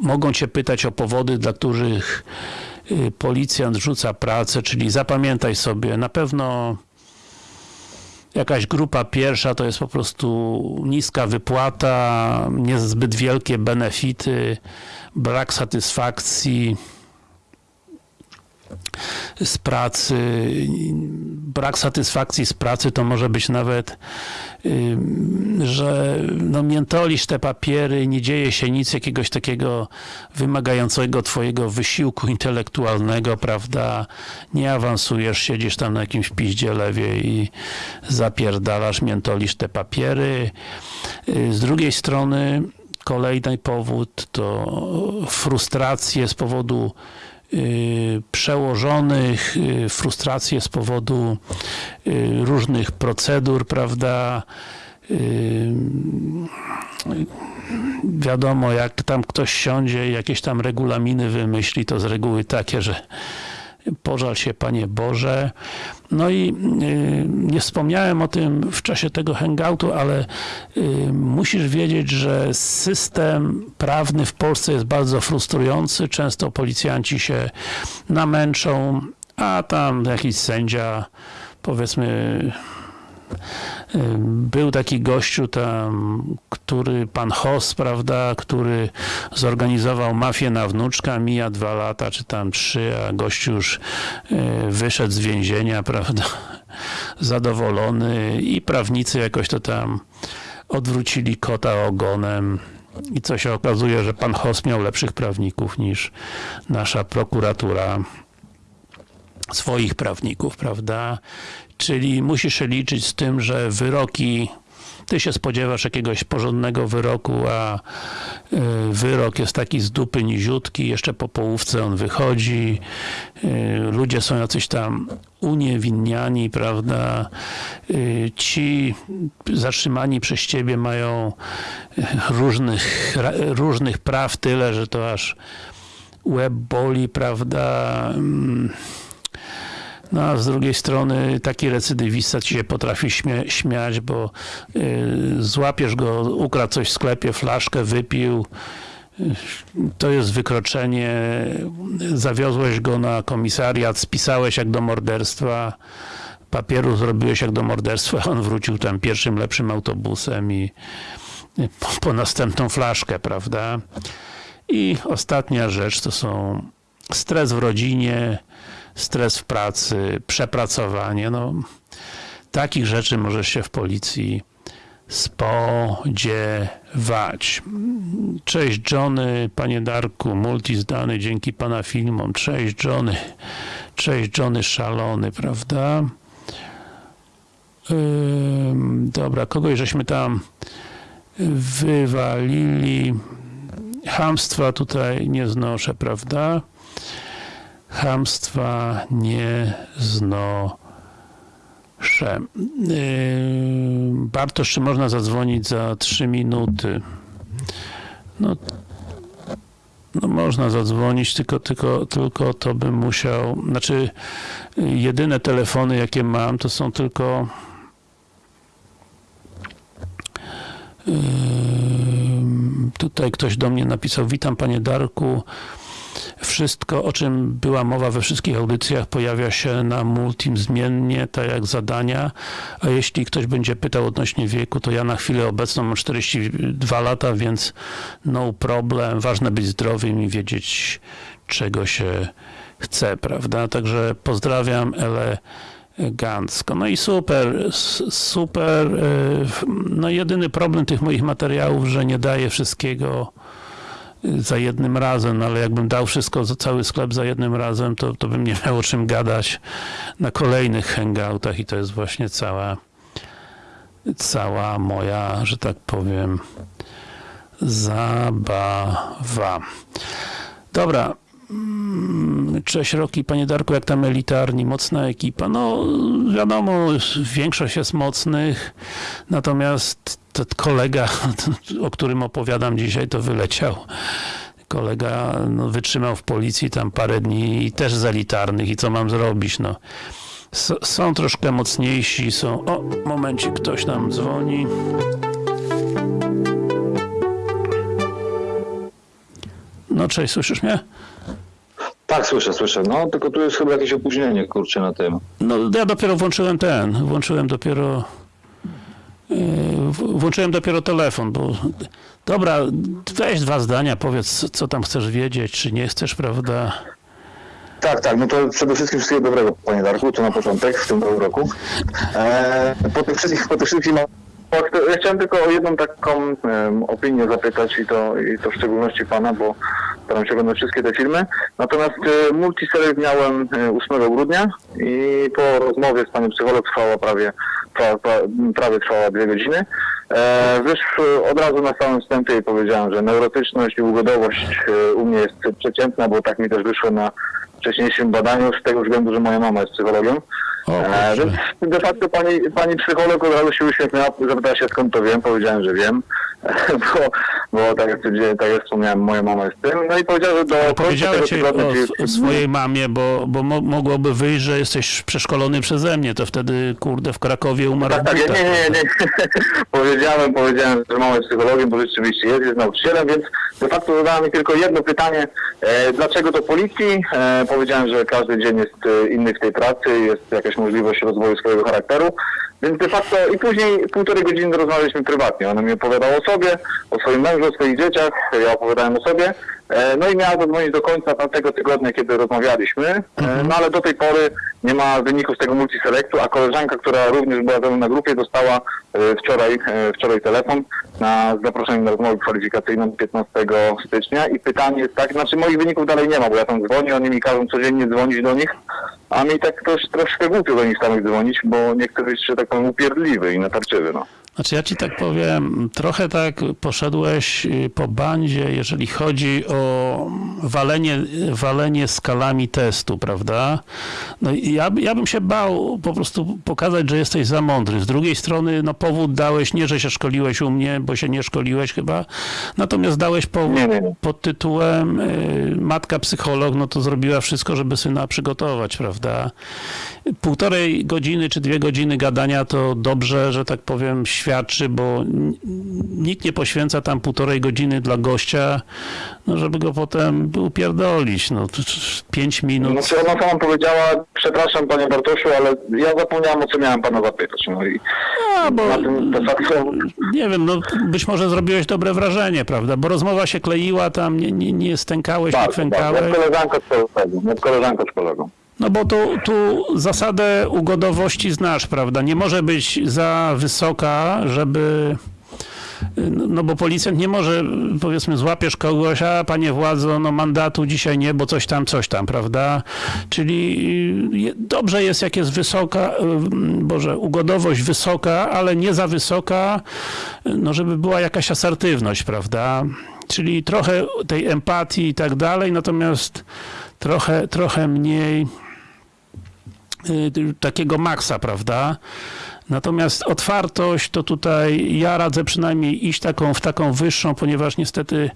Mogą cię pytać o powody, dla których policjant rzuca pracę, czyli zapamiętaj sobie, na pewno jakaś grupa pierwsza to jest po prostu niska wypłata, niezbyt wielkie benefity, brak satysfakcji z pracy, brak satysfakcji z pracy to może być nawet, że no miętolisz te papiery, nie dzieje się nic jakiegoś takiego wymagającego twojego wysiłku intelektualnego, prawda, nie awansujesz, siedzisz tam na jakimś piździe lewie i zapierdalasz, miętolisz te papiery. Y, Z drugiej strony kolejny powód to frustracje z powodu przełożonych, y, frustracje z powodu y, różnych procedur, prawda? Y, Wiadomo, jak tam ktoś siądzie i jakieś tam regulaminy wymyśli, to z reguły takie, że pożal się Panie Boże. No i y, nie wspomniałem o tym w czasie tego hangoutu, ale y, musisz wiedzieć, że system prawny w Polsce jest bardzo frustrujący. Często policjanci się namęczą, a tam jakiś sędzia, powiedzmy, był taki gościu tam, który, pan Hoss, prawda, który zorganizował mafię na wnuczka, mija dwa lata, czy tam trzy, a gościu już y, wyszedł z więzienia, <laughs> prawda, zadowolony i prawnicy jakoś to tam odwrócili kota ogonem i co się okazuje, że pan Hoss miał lepszych prawników niż nasza prokuratura swoich prawników, prawda? Czyli musisz się liczyć z tym, że wyroki ty się spodziewasz jakiegoś porządnego wyroku, a y, wyrok jest taki z dupy niziutki, jeszcze po połówce on wychodzi, y, ludzie są jacyś tam uniewinniani, prawda, Y, ci zatrzymani przez ciebie mają różnych, różnych praw tyle, że to aż łeb boli, prawda, Mm, no a z drugiej strony taki recydywista ci się potrafi śmiać, bo y, złapiesz go, ukradł coś w sklepie, flaszkę wypił, y, to jest wykroczenie, zawiozłeś go na komisariat, spisałeś jak do morderstwa, papieru zrobiłeś jak do morderstwa, <laughs> on wrócił tam pierwszym lepszym autobusem i i po, po następną flaszkę, prawda? I ostatnia rzecz to są stres w rodzinie, stres w pracy, przepracowanie. No, takich rzeczy możesz się w policji spodziewać. Cześć Johnny, panie Darku, multi zdany dzięki pana filmom. Cześć Johnny, cześć Johnny szalony, prawda? Ym, dobra, kogoś żeśmy tam wywalili. Hamstwa tutaj nie znoszę, prawda? Hamstwa nie znoszę. Yy, Bartosz, czy można zadzwonić za 3 minuty? No, no można zadzwonić, tylko, tylko, tylko to bym musiał, znaczy yy, jedyne telefony jakie mam to są tylko Ym, Tutaj ktoś do mnie napisał, witam panie Darku. Wszystko, o czym była mowa we wszystkich audycjach, pojawia się na multim zmiennie, tak jak zadania. A jeśli ktoś będzie pytał odnośnie wieku, to ja na chwilę obecną mam 42 lata, więc no problem. Ważne być zdrowym i wiedzieć, czego się chce, prawda? Także pozdrawiam elegancko. No i super, super. y, No jedyny problem tych moich materiałów, że nie daję wszystkiego za jednym razem, ale jakbym dał wszystko, cały sklep za jednym razem, to, to bym nie <laughs> miał o czym gadać na kolejnych hangoutach i to jest właśnie cała cała moja, że tak powiem zabawa. Dobra, Cześć Roki, panie Darku, jak tam elitarni, mocna ekipa? No wiadomo, większość jest mocnych, natomiast ten kolega, <laughs> o którym opowiadam dzisiaj, to wyleciał. Kolega no, wytrzymał w policji tam parę dni i też z elitarnych i co mam zrobić, no. S są troszkę mocniejsi, są... O, momencie, ktoś nam dzwoni. No cześć, słyszysz mnie? Tak, słyszę, słyszę. No, tylko tu jest chyba jakieś opóźnienie, kurczę, na tym. No ja dopiero włączyłem ten, włączyłem dopiero yy, w- włączyłem dopiero telefon, bo dobra, weź dwa zdania, powiedz co tam chcesz wiedzieć, czy nie chcesz, prawda? Tak, tak, no to przede wszystkim wszystkiego dobrego, panie Darku, to na początek w tym roku. E, po tych wszystkich, po tych wszystkich ja chciałem tylko o jedną taką em, opinię zapytać i to, i to w szczególności pana, bo staram się oglądać wszystkie te filmy. Natomiast multiselect miałem e, 8 grudnia i po rozmowie z panią psycholog trwała prawie, pra, pra, prawie trwała dwie godziny. E, wiesz, e, od razu na samym wstępie jej powiedziałem, że neurotyczność i ugodowość e, u mnie jest przeciętna, bo tak mi też wyszło na wcześniejszym badaniu, z tego względu, że moja mama jest psychologiem. O, E, więc de facto pani, pani psycholog od razu się uśmiechnęła, zapytała się skąd to wiem, powiedziałem, że wiem, <laughs> bo, bo tak, jak, tak jak wspomniałem, moja mama jest tym. No i powiedziała, że do tego ci tygodnia... o, czyli- o swojej mamie, bo, bo mo mogłoby wyjść, że jesteś przeszkolony przeze mnie, to wtedy, kurde, w Krakowie umarł Tak, tak, nie, nie, nie, nie. <laughs> powiedziałem, powiedziałem, że mama jest psychologiem, bo rzeczywiście jest, jest nauczycielem, więc de facto zadała mi tylko jedno pytanie, e, dlaczego do policji? E, powiedziałem, że każdy dzień jest e, inny w tej pracy, jest jakaś możliwość rozwoju swojego charakteru, więc de facto i później półtorej godziny rozmawialiśmy prywatnie. Ona mi opowiadała o sobie, o swoim mężu, o swoich dzieciach, ja opowiadałem o sobie. E, No i miała zadzwonić do końca tamtego tygodnia, kiedy rozmawialiśmy, E, no ale do tej pory nie ma wyniku z tego multiselektu, a koleżanka, która również była ze mną na grupie, dostała e, wczoraj, wczoraj telefon na z zaproszeniem na rozmowę kwalifikacyjną 15 stycznia i pytanie jest tak, znaczy moich wyników dalej nie ma, bo ja tam dzwonię, oni mi każą codziennie dzwonić do nich, a mi tak trosz, troszkę głupio do nich samych dzwonić, bo niektóry jest, że tak powiem, upierdliwy i natarczywy, no. Znaczy ja ci tak powiem, trochę tak poszedłeś y, po bandzie, jeżeli chodzi o walenie, walenie skalami testu, prawda? No i ja, ja bym się bał po prostu pokazać, że jesteś za mądry. Z drugiej strony, no powód dałeś, nie, że się szkoliłeś u mnie, bo się nie szkoliłeś chyba, natomiast dałeś powód pod tytułem y, matka psycholog, no to zrobiła wszystko, żeby syna przygotować, prawda? Półtorej godziny czy dwie godziny gadania to dobrze, że tak powiem, świadczy, bo nikt nie poświęca tam półtorej godziny dla gościa, no żeby go potem upierdolić, no pięć minut. Znaczy ona sama powiedziała, przepraszam panie Bartoszu, ale ja zapomniałem o co miałem pana zapytać. No i bo na tym de facto nie wiem, no być może zrobiłeś dobre wrażenie, prawda? Bo rozmowa się kleiła tam, nie, nie, nie stękałeś, nie bardzo, bardzo. kwękałeś. Jak koleżanka z kolegą, jak koleżanka z kolegą. No bo tu, tu zasadę ugodowości znasz, prawda? Nie może być za wysoka, żeby. No bo policjant nie może, powiedzmy, złapiesz kogoś, a panie władzo, no mandatu dzisiaj nie, bo coś tam, coś tam, prawda? Czyli y, dobrze jest, jak jest wysoka, y, Boże, ugodowość wysoka, ale nie za wysoka, no żeby była jakaś asertywność, prawda? Czyli trochę tej empatii i tak dalej, natomiast trochę, trochę mniej takiego maksa, prawda? Natomiast otwartość to tutaj ja radzę przynajmniej iść taką, w taką wyższą, ponieważ niestety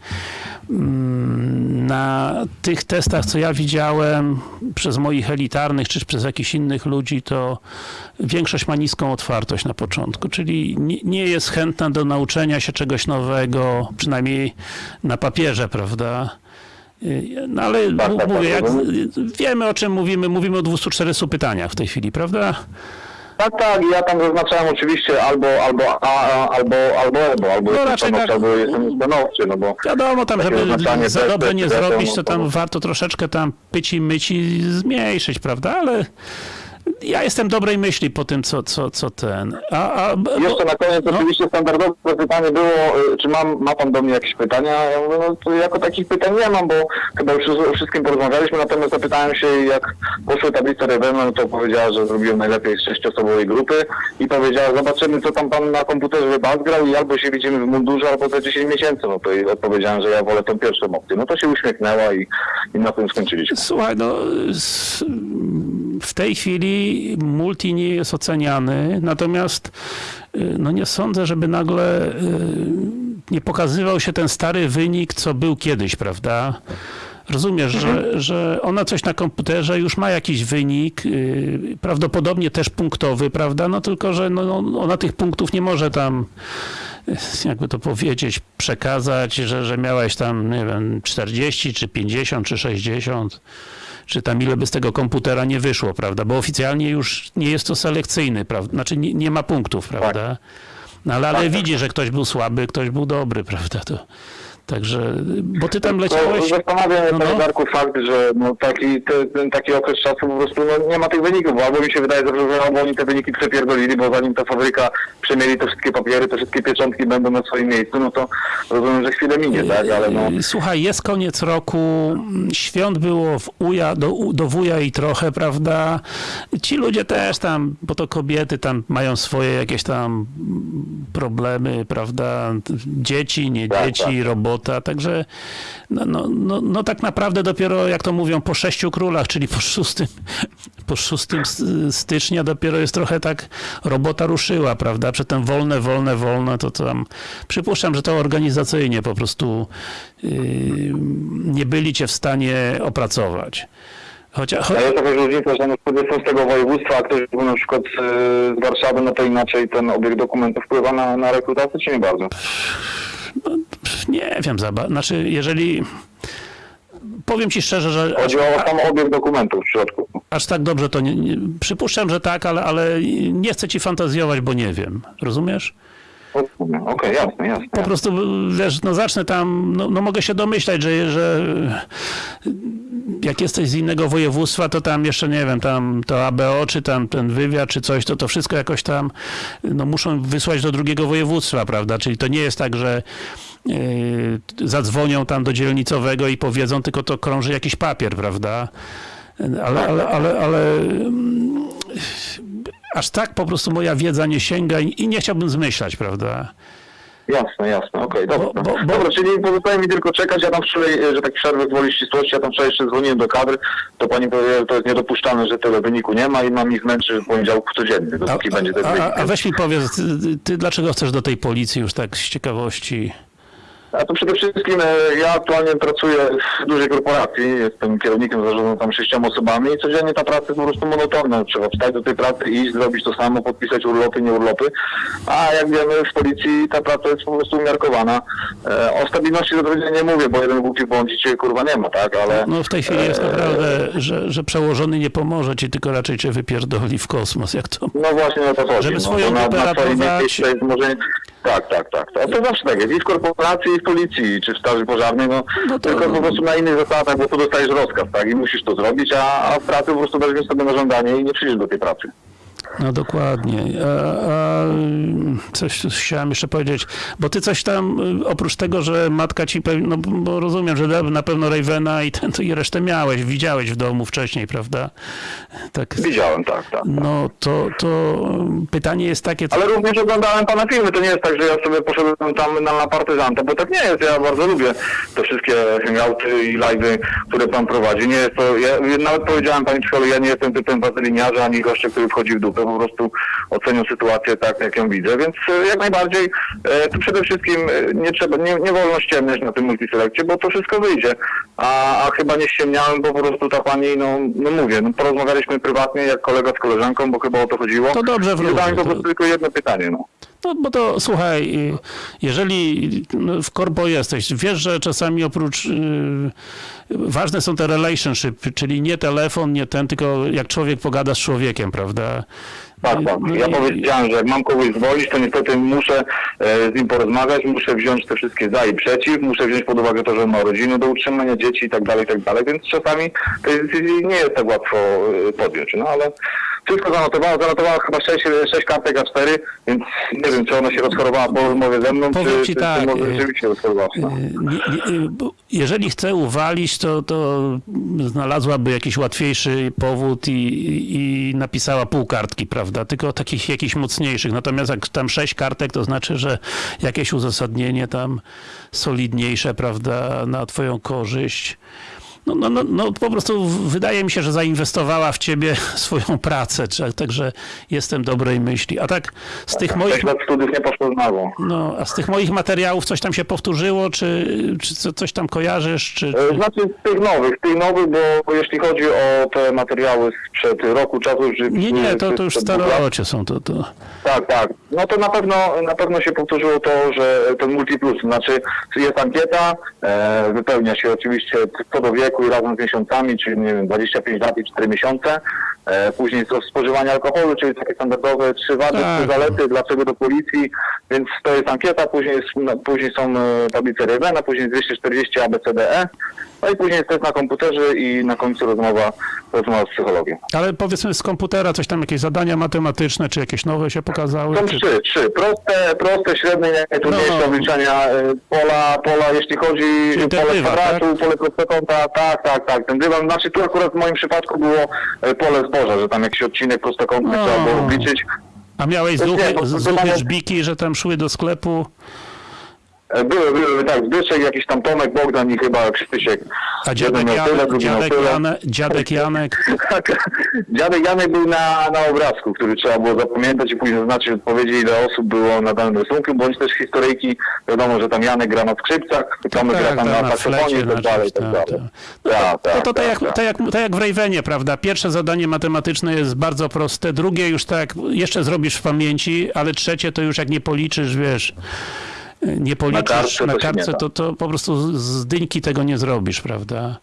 mm, na tych testach, co ja widziałem przez moich elitarnych, czy przez jakichś innych ludzi, to większość ma niską otwartość na początku, czyli nie jest chętna do nauczenia się czegoś nowego, przynajmniej na papierze, prawda? Y, No ale Tak, tak, mówię, jak, wiemy o czym mówimy, mówimy o 240 pytaniach w tej chwili, prawda? Tak, tak, ja tam zaznaczałem oczywiście albo, albo A, a, albo, albo albo, albo No raczej tak. albo jestem stanowczy, no bo Wiadomo, tam, żeby za dobrze nie zrobić, to no to- tam warto troszeczkę tam pyci myci zmniejszyć, prawda? Ale ja jestem dobrej myśli po tym, co, co, co ten. A, a, bo, Jeszcze na koniec no. oczywiście standardowe pytanie było, y, czy mam, ma pan do mnie jakieś pytania? Ja mówię, no to jako takich pytań nie mam, bo chyba już o wszystkim porozmawialiśmy, natomiast zapytałem się, jak poszły tablice Rebena, no to powiedziała, że zrobiłem najlepiej z sześciosobowej grupy i powiedziała, zobaczymy, co tam pan na komputerze bazgrał i albo się widzimy w mundurze, albo za 10 miesięcy. No to odpowiedziałem, że ja wolę tą pierwszą opcję. No to się uśmiechnęła i, i na tym skończyliśmy. Słuchaj, no w tej chwili multi nie jest oceniany, natomiast y, no nie sądzę, żeby nagle y, nie pokazywał się ten stary wynik, co był kiedyś, prawda? Rozumiesz, że, że ona coś na komputerze już ma jakiś wynik, y, prawdopodobnie też punktowy, prawda? No tylko, że no, no, ona tych punktów nie może tam jakby to powiedzieć, przekazać, że, że miałeś tam, nie wiem, 40, czy 50, czy 60, czy tam ile by z tego komputera nie wyszło, prawda? Bo oficjalnie już nie jest to selekcyjny, prawda? Znaczy nie, nie ma punktów, prawda? No ale, ale widzi, że ktoś był słaby, ktoś był dobry, <laughs> prawda? To, także, bo ty tam leciałeś... zastanawia mnie, No, panie no. Darku, fakt, że no, taki, te, ten taki okres czasu po prostu no, nie ma tych wyników, bo albo mi się wydaje, że albo oni te wyniki przepierdolili, bo zanim ta fabryka przemieli te wszystkie papiery, te wszystkie pieczątki będą na swoim miejscu, no to rozumiem, że chwilę minie, tak? Ale no, Yy, Słuchaj, jest koniec roku, mm, świąt było w uja, do, do wuja i trochę, prawda? Ci ludzie też tam, bo to kobiety tam mają swoje jakieś tam mm, problemy, prawda? Dzieci, nie Tak, dzieci, robota, także no, no, no, no tak naprawdę dopiero, jak to mówią, po sześciu królach, czyli po szóstym, <laughs> po szóstym stycznia dopiero jest trochę tak robota ruszyła, prawda? Przedtem wolne, wolne, wolne, to tam przypuszczam, że to organizacyjnie po prostu yy, nie byli cię w stanie opracować. Chociaż, cho, a jest jakaś różnica, że na przykład jestem z tego województwa, a ktoś był na przykład e, z Warszawy, no to inaczej ten obieg dokumentów wpływa na, na rekrutację, czy nie bardzo? Nie wiem, za znaczy jeżeli powiem ci szczerze, że Chodzi o sam obieg dokumentów w środku. aż tak dobrze to nie, nie przypuszczam, że tak, ale, ale nie chcę ci fantazjować, bo nie wiem. Rozumiesz? Okej, jasne, jasne. Po prostu, wiesz, no zacznę tam, no, no mogę się domyślać, że, że jak jesteś z innego województwa, to tam jeszcze, nie wiem, tam to ABO, czy tam ten wywiad, czy coś, to to wszystko jakoś tam, no muszą wysłać do drugiego województwa, prawda? Czyli to nie jest tak, że yy, zadzwonią tam do dzielnicowego i powiedzą, tylko to krąży jakiś papier, prawda? Ale, ale, ale, ale aż tak po prostu moja wiedza nie sięga i, i nie chciałbym zmyślać, prawda? Jasne, jasne, okej, dobra. Bo- bo- bo- Dobra, czyli pozostaje mi tylko czekać, ja tam wczoraj, e, że tak przerwę gwoli ścisłości, ja tam wczoraj jeszcze dzwoniłem do kadr, to pani powiedziała, że to jest niedopuszczalne, że tyle wyniku nie ma i mam ich męczyć w poniedziałku codziennie, A, dopóki będzie ten a, wynik. a, a weź mi powiedz, ty, ty dlaczego chcesz do tej policji już tak z ciekawości? A to przede wszystkim e, ja aktualnie pracuję w dużej korporacji, jestem kierownikiem zarządzam tam sześcioma osobami i codziennie ta praca jest po prostu monotonna. Trzeba wstać do tej pracy, iść, zrobić to samo, podpisać urlopy, nie urlopy. A jak wiemy w policji ta praca jest po prostu umiarkowana. E, o stabilności zatrudnienia nie mówię, bo jeden głupi błąd cię kurwa nie ma, tak? Ale No w tej chwili jest naprawdę, że, że przełożony nie pomoże ci, tylko raczej cię wypierdoli w kosmos, jak to... no właśnie o to chodzi. Żeby no, swoją bo na, na jest może... Tak, tak, tak. To, to zawsze tak jest. I w korporacji, i w policji, czy w straży pożarnej, no, No to- tylko po prostu na innych zasadach, bo tu dostajesz rozkaz, tak? I musisz to zrobić, a, a w pracy po prostu weźmiesz sobie na żądanie i nie przyjdziesz do tej pracy. No dokładnie. A, a coś chciałem jeszcze powiedzieć, bo ty coś tam, y, oprócz tego, że matka ci, no bo rozumiem, że na pewno Ravena i, ten, i resztę miałeś, widziałeś w domu wcześniej, prawda? Tak. Widziałem, tak, tak. No to, to pytanie jest takie, co, Ale również oglądałem pana filmy, to nie jest tak, że ja sobie poszedłem tam na partyzantę, bo tak nie jest, ja bardzo lubię te wszystkie hangouty i live'y, które pan prowadzi. Nie jest to, ja nawet powiedziałem pani psycholog, ja nie jestem typem wazyliniarza, ani gościa, który wchodzi w dupę, po prostu oceniam sytuację tak, jak ją widzę, więc e, jak najbardziej, e, tu przede wszystkim e, nie trzeba, nie, nie wolno ściemniać na tym multiselekcie, bo to wszystko wyjdzie, a, a chyba nie ściemniałem, bo po prostu ta pani, no, no mówię, no, porozmawialiśmy prywatnie, jak kolega z koleżanką, bo chyba o to chodziło. To dobrze I wróży, zadałem po prostu tylko jedno pytanie, no. No bo to słuchaj, y, jeżeli no, w korpo jesteś, wiesz, że czasami oprócz, y, ważne są te relationship, czyli nie telefon, nie ten, tylko jak człowiek pogada z człowiekiem, prawda? Tak, tak. No Ja powiedziałem, że jak mam kogoś zwolić, to niestety muszę e, z nim porozmawiać, muszę wziąć te wszystkie za i przeciw, muszę wziąć pod uwagę to, że ma rodzinę do utrzymania, dzieci i tak dalej, i tak dalej, więc czasami tej decyzji nie jest tak łatwo e, podjąć, no ale wszystko zanotowała, zanotowała chyba 6, 6 kartek A4, więc nie wiem, czy ona się rozchorowała po rozmowie ze mną, Powiem czy, ci czy, tak, czy może e, rzeczywiście rozchorowała. No. Nie, bo jeżeli chce uwalić, to, to znalazłaby jakiś łatwiejszy powód i, i napisała pół kartki, prawda? Tylko takich jakichś mocniejszych. Natomiast jak tam sześć kartek, to znaczy, że jakieś uzasadnienie tam solidniejsze, prawda, na twoją korzyść. No, no, no, no po prostu wydaje mi się, że zainwestowała w ciebie <laughs> swoją pracę, także jestem dobrej myśli. A tak z tych moich 6 lat studiów nie poszło znowu. no, a z tych moich materiałów coś tam się powtórzyło, czy, czy co- coś tam kojarzysz, czy... E, czy... Znaczy z tych nowych, z tych nowych, bo, jeśli chodzi o te materiały sprzed roku czasu, czy Nie, nie, to, to już starocie są, to, to... Tak, tak. No to na pewno na pewno się powtórzyło to, że ten multiplus, znaczy jest ankieta, e, wypełnia się oczywiście co do wieku i razem z miesiącami, czyli nie wiem, 25 lat i 4 miesiące. E, później to spożywanie alkoholu, czyli takie standardowe trzy wady, Tak. trzy zalety, dlaczego do policji, więc to jest ankieta, później, jest, no, później są e, tablice Revena, później 240 ABCDE, no i później jest test na komputerze i na końcu rozmowa, rozmowa z psychologiem. Ale powiedzmy z komputera coś tam, jakieś zadania matematyczne, czy jakieś nowe się pokazały? Są Czy... trzy, trzy. Proste, proste, średnie, najtrudniejsze No. obliczenia e, pola, pola, jeśli chodzi Czyli pole dywan, kwadratu, pole prostokąta, tak, tak, tak, ten dywan, znaczy tu akurat w moim przypadku było e, pole zboża, że tam jakiś odcinek prostokątny No. trzeba było obliczyć. A miałeś zuchy, zuchy żbiki, że tam szły do sklepu? E, Były, były, tak, Zbyszek, jakiś tam Tomek, Bogdan i chyba Krzysiek. A dziadek, tyle, Janek, miał dziadek, tyle. Janek, dziadek <laughs> Janek, Tak, dziadek Janek był na, na obrazku, który trzeba było zapamiętać i później zaznaczyć odpowiedzi, ile osób było na danym rysunku, bądź też historyjki. Wiadomo, że tam Janek gra na skrzypcach, Tomek gra tam na na saksofonie i tak dalej, tak tak, dalej. tak. Tak, No to, tak, to, tak, jak, tak. tak, jak, tak jak w Ravenie, prawda? Pierwsze zadanie matematyczne jest bardzo proste, drugie już tak, jeszcze zrobisz w pamięci, ale trzecie to już jak nie policzysz, wiesz, nie policzysz kartce na kartce, to, to po prostu z- dyńki tego nie zrobisz, prawda?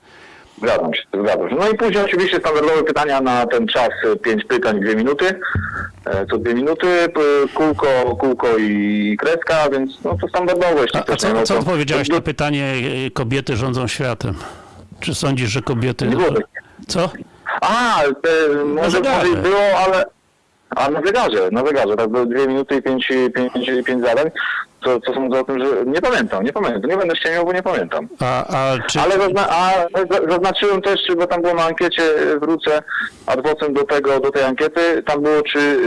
Zgadzam się, zgadzam się. No i później oczywiście standardowe pytania na ten czas, e, pięć pytań, dwie minuty. E, Co dwie minuty, kółko, kółko i kreska, więc no to standardowo. jeśli A, a co, co to- odpowiedziałeś na pytanie y, kobiety rządzą światem? Czy sądzisz, że kobiety... Było. Co? A, te, może, może było, ale... A na zegarze, na zegarze, tak, były dwie minuty i pięć, pięć, pięć zadań. Co, co sądzę o tym, że nie pamiętam, nie pamiętam, nie będę ściemiał, bo nie pamiętam. A, a czy... Ale zazna- a za- zaznaczyłem też, bo tam było na ankiecie, wrócę adwocem do tego, do tej ankiety, tam było czy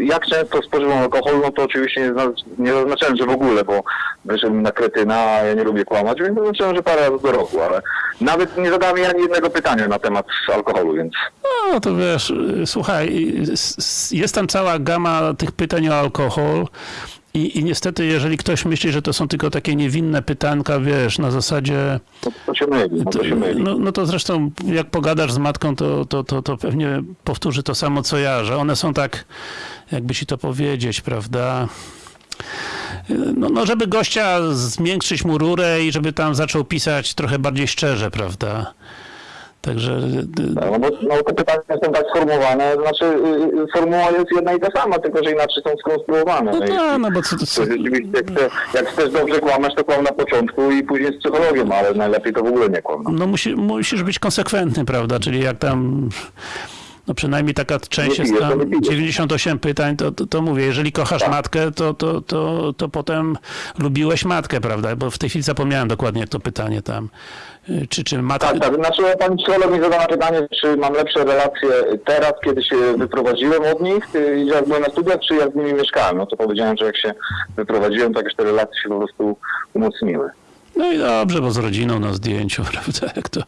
jak często spożywam alkohol, no to oczywiście nie, nie zaznaczyłem, że w ogóle, bo wyszedłem na kretyna, a ja nie lubię kłamać, więc zaznaczyłem, że parę razy do roku, ale nawet nie zadałem ani jednego pytania na temat alkoholu, więc No to wiesz, słuchaj, jest tam cała gama tych pytań o alkohol i, i niestety, jeżeli ktoś myśli, że to są tylko takie niewinne pytanka, wiesz, na zasadzie... to, to się myli, no to się myli. No, no to zresztą, jak pogadasz z matką, to, to, to, to pewnie powtórzy to samo, co ja, że one są tak, jakby ci to powiedzieć, prawda... No, no, żeby gościa zmiękczyć mu rurę i żeby tam zaczął pisać trochę bardziej szczerze, prawda? Także y, No bo no, te pytania są tak sformułowane, znaczy y, y, formuła jest jedna i ta sama, tylko że inaczej są skonstruowane. No No tak, no bo co, To co, rzeczywiście, jak, chce, jak chcesz dobrze kłamać, to kłam na początku i później z psychologiem, ale najlepiej to w ogóle nie kłam. No. no musi, musisz być konsekwentny, prawda? Czyli jak tam, no przynajmniej taka część jest tam, nie pijesz. 98 pytań, to, to, to mówię, jeżeli kochasz Tak. matkę, to, to, to, to potem lubiłeś matkę, prawda? Bo w tej chwili zapomniałem dokładnie jak to pytanie tam. Y, Czy, czy matka... Tak, tak. Znaczy pani psycholog mi zadała pytanie, czy mam lepsze relacje teraz, kiedy się wyprowadziłem od nich, y, jak byłem na studiach, czy jak z nimi mieszkałem. No to powiedziałem, że jak się wyprowadziłem, to jakieś te relacje się po prostu umocniły. No i dobrze, bo z rodziną na zdjęciu, <laughs> prawda? Jak to...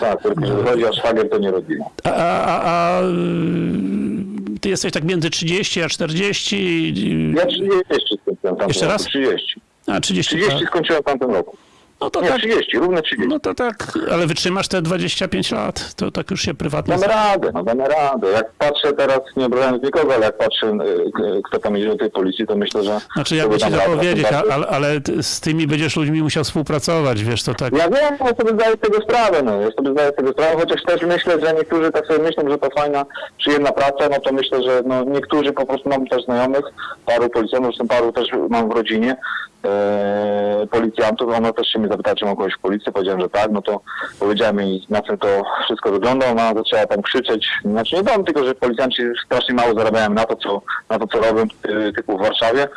Tak, tylko że chodzi o szwagier, to nie rodzina. A, a, a, y, ty jesteś tak między 30 a 40? y, Ja 30 skończyłem w tamtym Jeszcze roku. raz? 30. A, 30. 30 skończyłem w tamtym roku. No to Nie, tak, 30, równe 30. no to tak, ale wytrzymasz te 25 lat, to tak już się prywatnie... Damy radę, no damy radę. Jak patrzę teraz, nie obrażając nikogo, ale jak patrzę, y, k- kto tam idzie do tej policji, to myślę, że... Znaczy, jakby by ci to powiedzieć, ale, ale z tymi będziesz ludźmi musiał współpracować, wiesz, to tak... Ja wiem, ja sobie zdaję z tego sprawę, no. Ja sobie zdaję z tego sprawę, chociaż też myślę, że niektórzy tak sobie myślą, że to fajna, przyjemna praca, no to myślę, że no niektórzy po prostu mam też znajomych, paru policjantów, zresztą paru też mam w rodzinie, e, policjantów, ona też się mnie zapytała, czy mam kogoś w policji, powiedziałem, że tak, no to powiedziałem jej, na czym to wszystko wygląda, ona zaczęła tam krzyczeć, znaczy nie dam, tylko że policjanci strasznie mało zarabiają na to, co, na to, co robią, y, typu w Warszawie.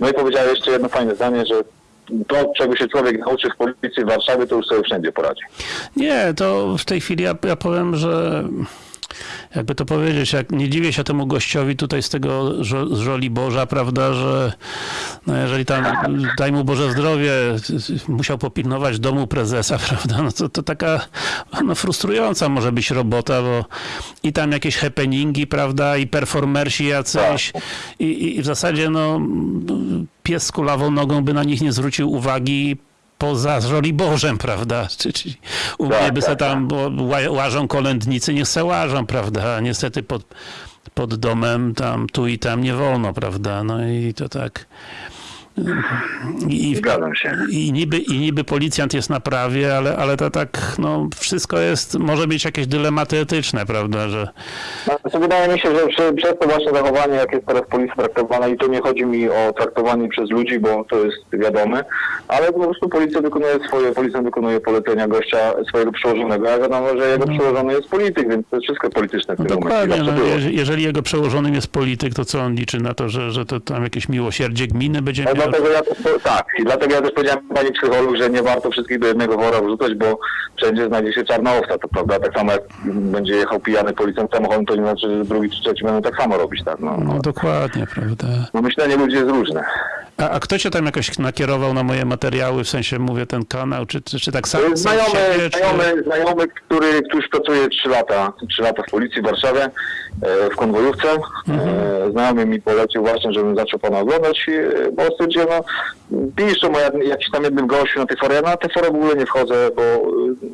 No i powiedziała jeszcze jedno fajne zdanie, że to, czego się człowiek nauczy w policji w Warszawie, to już sobie wszędzie poradzi. Nie, to w tej chwili ja, ja powiem, że jakby to powiedzieć, jak nie dziwię się temu gościowi tutaj z tego z żoli Boża, prawda, że no jeżeli tam, daj mu Boże zdrowie, musiał popilnować domu prezesa, <laughs> prawda, no to, to taka no, frustrująca może być robota, bo i tam jakieś happeningi, prawda, i performersi jacyś i, i- i w zasadzie no pies z kulawą nogą by na nich nie zwrócił uwagi poza Żoliborzem, prawda? <laughs> Czy, czy u Tak, mnie by se tak, tam bo ła- łażą kolędnicy, niech se łażą, prawda? Niestety pod, pod domem tam tu i tam nie wolno, prawda? No i to tak... I, Zgadzam się. i, niby, I niby policjant jest na prawie, ale, ale to tak, no wszystko jest, może mieć jakieś dylematy etyczne, prawda, że Znaczy, wydaje mi się, że przy, przez to właśnie zachowanie, jak jest teraz policja traktowana, i to nie chodzi mi o traktowanie przez ludzi, bo to jest wiadome, ale po prostu policja wykonuje swoje, policjant wykonuje polecenia gościa, swojego przełożonego, a wiadomo, że jego przełożony jest polityk, więc to jest wszystko polityczne w no tym momencie. dokładnie, Zawsze no, było. jeże- jeżeli jego przełożonym jest polityk, to co on liczy na to, że, że to tam jakieś miłosierdzie gminy będzie No miał? Dlatego ja też, tak, i dlatego ja też powiedziałem pani psycholog, że nie warto wszystkich do jednego wora wrzucać, bo wszędzie znajdzie się czarna owca, to prawda, tak samo jak będzie jechał pijany policjant samochodem, to nie znaczy, że drugi czy trzeci będą tak samo robić, tak, no. No dokładnie, prawda. no myślenie ludzi jest różne. A, a kto cię tam jakoś nakierował na moje materiały, w sensie mówię ten kanał, czy, czy, czy tak sam, sam Znajomy, siebie, czy... znajomy, znajomy który, który już pracuje 3 lata, 3 lata w policji w Warszawie, e, w konwojówce. E, znajomy mi polecił właśnie, żebym zaczął pana oglądać, e, bo stwierdziłem, no, piszą o jak- jakiś tam jednym gościu na tej forę, ja na tę forę w ogóle nie wchodzę, bo e,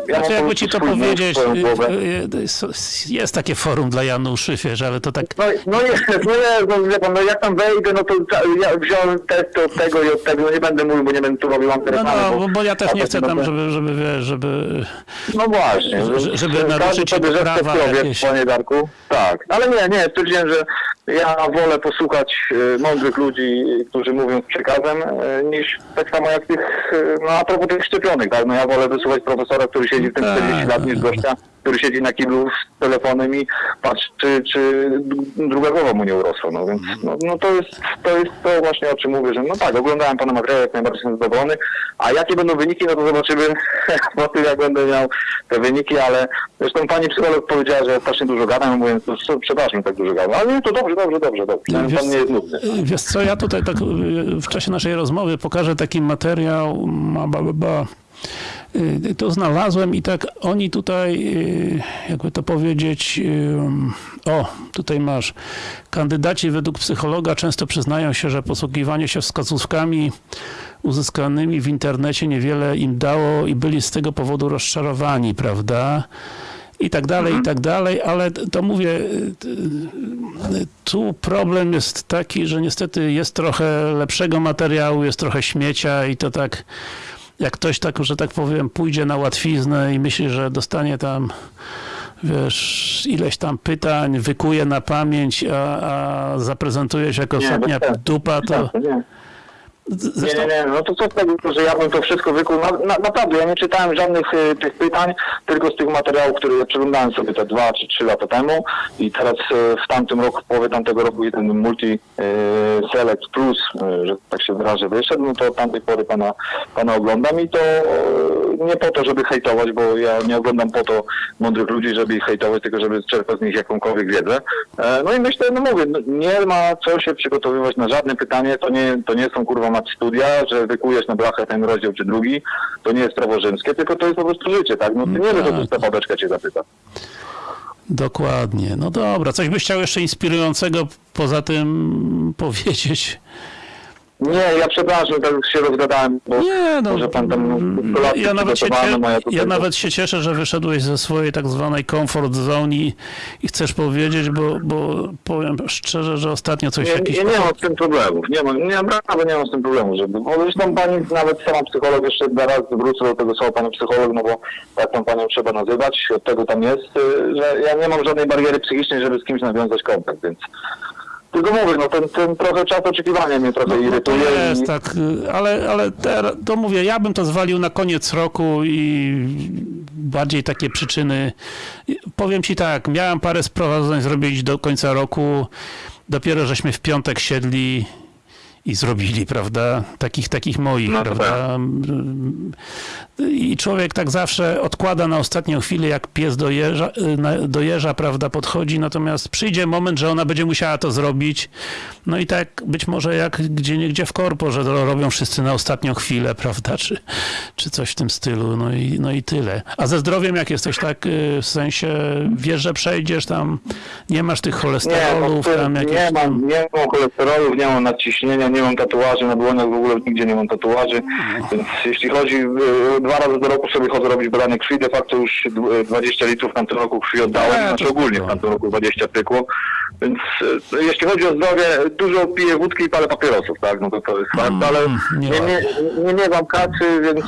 ja Znaczy, jakby ci to powiedzieć, y, y, y, jest- takie forum dla Januszy, wiesz, ale to tak... No, no jest, no jest, no wie pan, no jak tam wejdę, no to ja wziąłem test od tego i od tego, no nie będę mówił, bo nie będę tu robił No, antyreklamy. no, bo, bo ja też nie chcę no tam, żeby, żeby, wiesz, żeby... No właśnie, Że- żeby każdy naruszyć sobie że prawa jakieś. panie Darku. Tak, ale nie, nie, stwierdziłem, że ja wolę posłuchać mądrych ludzi, którzy mówią z przekazem, e, niż tak samo jak tych, e, no a propos tych szczepionek, tak, no ja wolę wysłuchać profesora, który siedzi w tym Tak, 40 lat, niż tak. gościa, który siedzi na kiblu z telefonem i patrzy, czy, czy druga głowa mu nie urosła. No więc no, no to, jest, to jest to właśnie o czym mówię, że no tak, oglądałem pana materiał, jak najbardziej jestem zadowolony, a jakie będą wyniki, no to zobaczymy <laughs> po tym, jak będę miał te wyniki, ale zresztą pani psycholog powiedziała, że ja strasznie dużo gadam, mówiąc, co, przepraszam, tak dużo gadam, ale nie, to dobrze, dobrze, dobrze, dobrze. Pan, Wiesz- pan nie jest nudny. Wiesz co, ja tutaj tak y, w czasie naszej rozmowy pokażę taki materiał, ma, ba, ba, ba. Y, To znalazłem i tak oni tutaj, y, jakby to powiedzieć, y, o, tutaj masz. Kandydaci według psychologa często przyznają się, że posługiwanie się wskazówkami uzyskanymi w internecie niewiele im dało i byli z tego powodu rozczarowani, prawda? I tak dalej, i tak dalej, ale to mówię, tu problem jest taki, że niestety jest trochę lepszego materiału, jest trochę śmiecia i to tak, jak ktoś tak, że tak powiem, pójdzie na łatwiznę i myśli, że dostanie tam wiesz, ileś tam pytań, wykuje na pamięć, a, a zaprezentuje się jako ostatnia sensu. dupa, to Nie. Nie, zresztą nie, nie, no to co z tego, że ja bym to wszystko wykuł. Na, na, naprawdę, ja nie czytałem żadnych y, tych pytań, tylko z tych materiałów, które ja przeglądałem sobie te dwa czy trzy lata temu i teraz y, w tamtym roku, w połowie tamtego roku i ten Multi y, Select Plus, y, że tak się wyrażę, wyszedł, no to od tamtej pory pana, pana oglądam i to y, nie po to, żeby hejtować, bo ja nie oglądam po to mądrych ludzi, żeby ich hejtować, tylko żeby czerpać z nich jakąkolwiek wiedzę. E, No i myślę, no mówię, no nie ma co się przygotowywać na żadne pytanie, to nie, to nie są kurwa mat studia, że wykujesz na blachę ten rozdział czy drugi, to nie jest prawo rzymskie, tylko to jest po prostu życie, tak? No ty nie wiesz, tak. co ta babeczka cię zapyta. dokładnie. No dobra, coś byś chciał jeszcze inspirującego poza tym powiedzieć? Nie, ja przepraszam, tak się rozgadałem, bo Nie, no, może pan tam kolację ja nawet, się ja nawet się cieszę, że wyszedłeś ze swojej tak zwanej comfort zone i, i chcesz powiedzieć, bo, bo powiem szczerze, że ostatnio coś Nie, jakiś... nie, nie mam z tym problemów. Nie mam, nie, naprawdę nie mam z tym problemu, żeby. Bo zresztą pani nawet sama psycholog, jeszcze raz wrócę do tego słowa pani psycholog, no bo tak tą panią trzeba nazywać, od tego tam jest, y, że ja nie mam żadnej bariery psychicznej, żeby z kimś nawiązać kontakt, więc. Tylko mówię, no ten, ten trochę czas oczekiwania mnie trochę No, no to irytuje. jest i... tak, ale, ale teraz, to mówię, ja bym to zwalił na koniec roku i bardziej takie przyczyny. Powiem ci tak, miałem parę sprawozdań zrobić do końca roku, dopiero żeśmy w piątek siedli i zrobili, prawda? Takich, takich moich, No prawda? I człowiek tak zawsze odkłada na ostatnią chwilę, jak pies dojeżdża, dojeżdża, prawda, podchodzi, natomiast przyjdzie moment, że ona będzie musiała to zrobić. No i tak być może jak gdzie niegdzie w korpo, że to robią wszyscy na ostatnią chwilę, prawda, czy, czy coś w tym stylu, no i, no i tyle. A ze zdrowiem jak jesteś tak, y, w sensie wiesz, że przejdziesz tam, nie masz tych Nie, no, cholesterolów, ty- tam jakieś nie, mam, nie mam cholesterolów, nie mam nadciśnienia, nie mam tatuaży na dłoniach, w ogóle nigdzie nie mam tatuaży, więc jeśli chodzi, y, dwa razy do roku sobie chodzę robić badanie krwi, de facto już y, 20 litrów w tamtym roku krwi oddałem, znaczy ogólnie w tamtym roku 20 pykło, więc y, jeśli chodzi o zdrowie, dużo piję wódki i palę papierosów, tak, no to to jest fakt, ale Mm, nie nie, nie, nie, nie mam kacy, więc,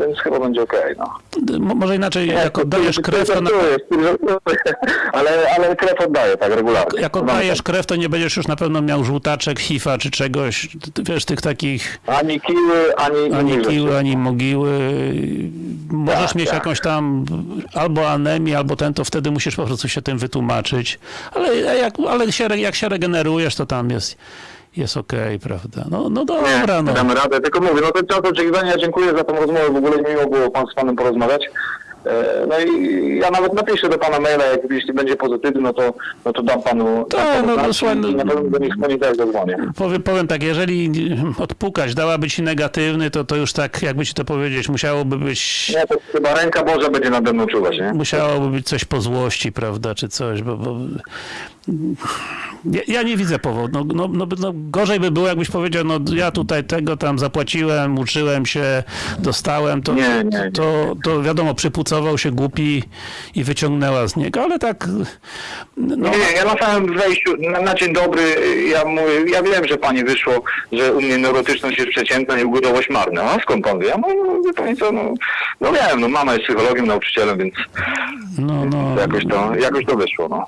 więc chyba będzie okej, no. Mo- Może inaczej, Nie, jak oddajesz krew, to na, żartuję, <laughs> ale, ale krew oddaję, tak, regularnie. jak oddajesz krew, to nie będziesz już na pewno miał żółtaczek, hifa czy czegoś, wiesz, tych takich Ani kiły, ani... ani kiły, ani mogiły. Możesz Tak, mieć tak. jakąś tam albo anemię, albo ten, to wtedy musisz po prostu się tym wytłumaczyć. Ale jak, ale się, jak się regenerujesz, to tam jest, jest okej, prawda? No, no dobra, nie, no. damy radę. Tylko mówię, no ten czas oczekiwania, dziękuję za tę rozmowę, w ogóle miło było pan, z panem porozmawiać. E, No i ja nawet napiszę do pana maila, jak jeśli będzie pozytywny, no to, no to dam panu, Tak, dam panu no, no, słuchaj, no- i na pewno do nich poniedziałek zadzwonię. Powiem, powiem tak, jeżeli odpukać dałaby ci negatywny, to to już tak, jakby ci to powiedzieć, musiałoby być Nie, to chyba ręka Boża będzie nade mną czuwać, nie? musiałoby być coś po złości, prawda, czy coś, bo, bo ja, ja nie widzę powodu. No, no, no, no, gorzej by było, jakbyś powiedział, no ja tutaj tego tam zapłaciłem, uczyłem się, dostałem, to, Nie, nie, nie. to, to wiadomo, przypucował się głupi i wyciągnęła z niego, ale tak, no, Nie, ja na samym wejściu, na, na dzień dobry, ja mówię, ja wiem, że pani wyszło, że u mnie neurotyczność jest przeciętna i ugodowość marna. A skąd pan wie? Ja mówię, no, pani co, no, no wiem, no mama jest psychologiem, nauczycielem, więc no, no, jakoś to, jakoś to wyszło, no.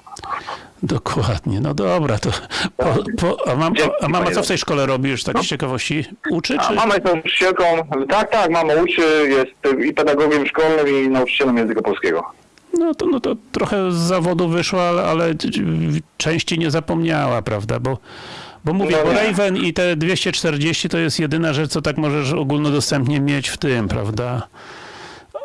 Dokładnie, no dobra, to po, po, a, mam, a mama co w tej szkole robi już tak z ciekawości? Uczy, A czy? mama jest nauczycielką, tak, tak, mama uczy, jest i pedagogiem szkolnym i nauczycielem języka polskiego. No to, no to trochę z zawodu wyszła, ale, ale części nie zapomniała, prawda? Bo, bo mówię, No bo. Raven i te 240 to jest jedyna rzecz, co tak możesz ogólnodostępnie mieć w tym, prawda?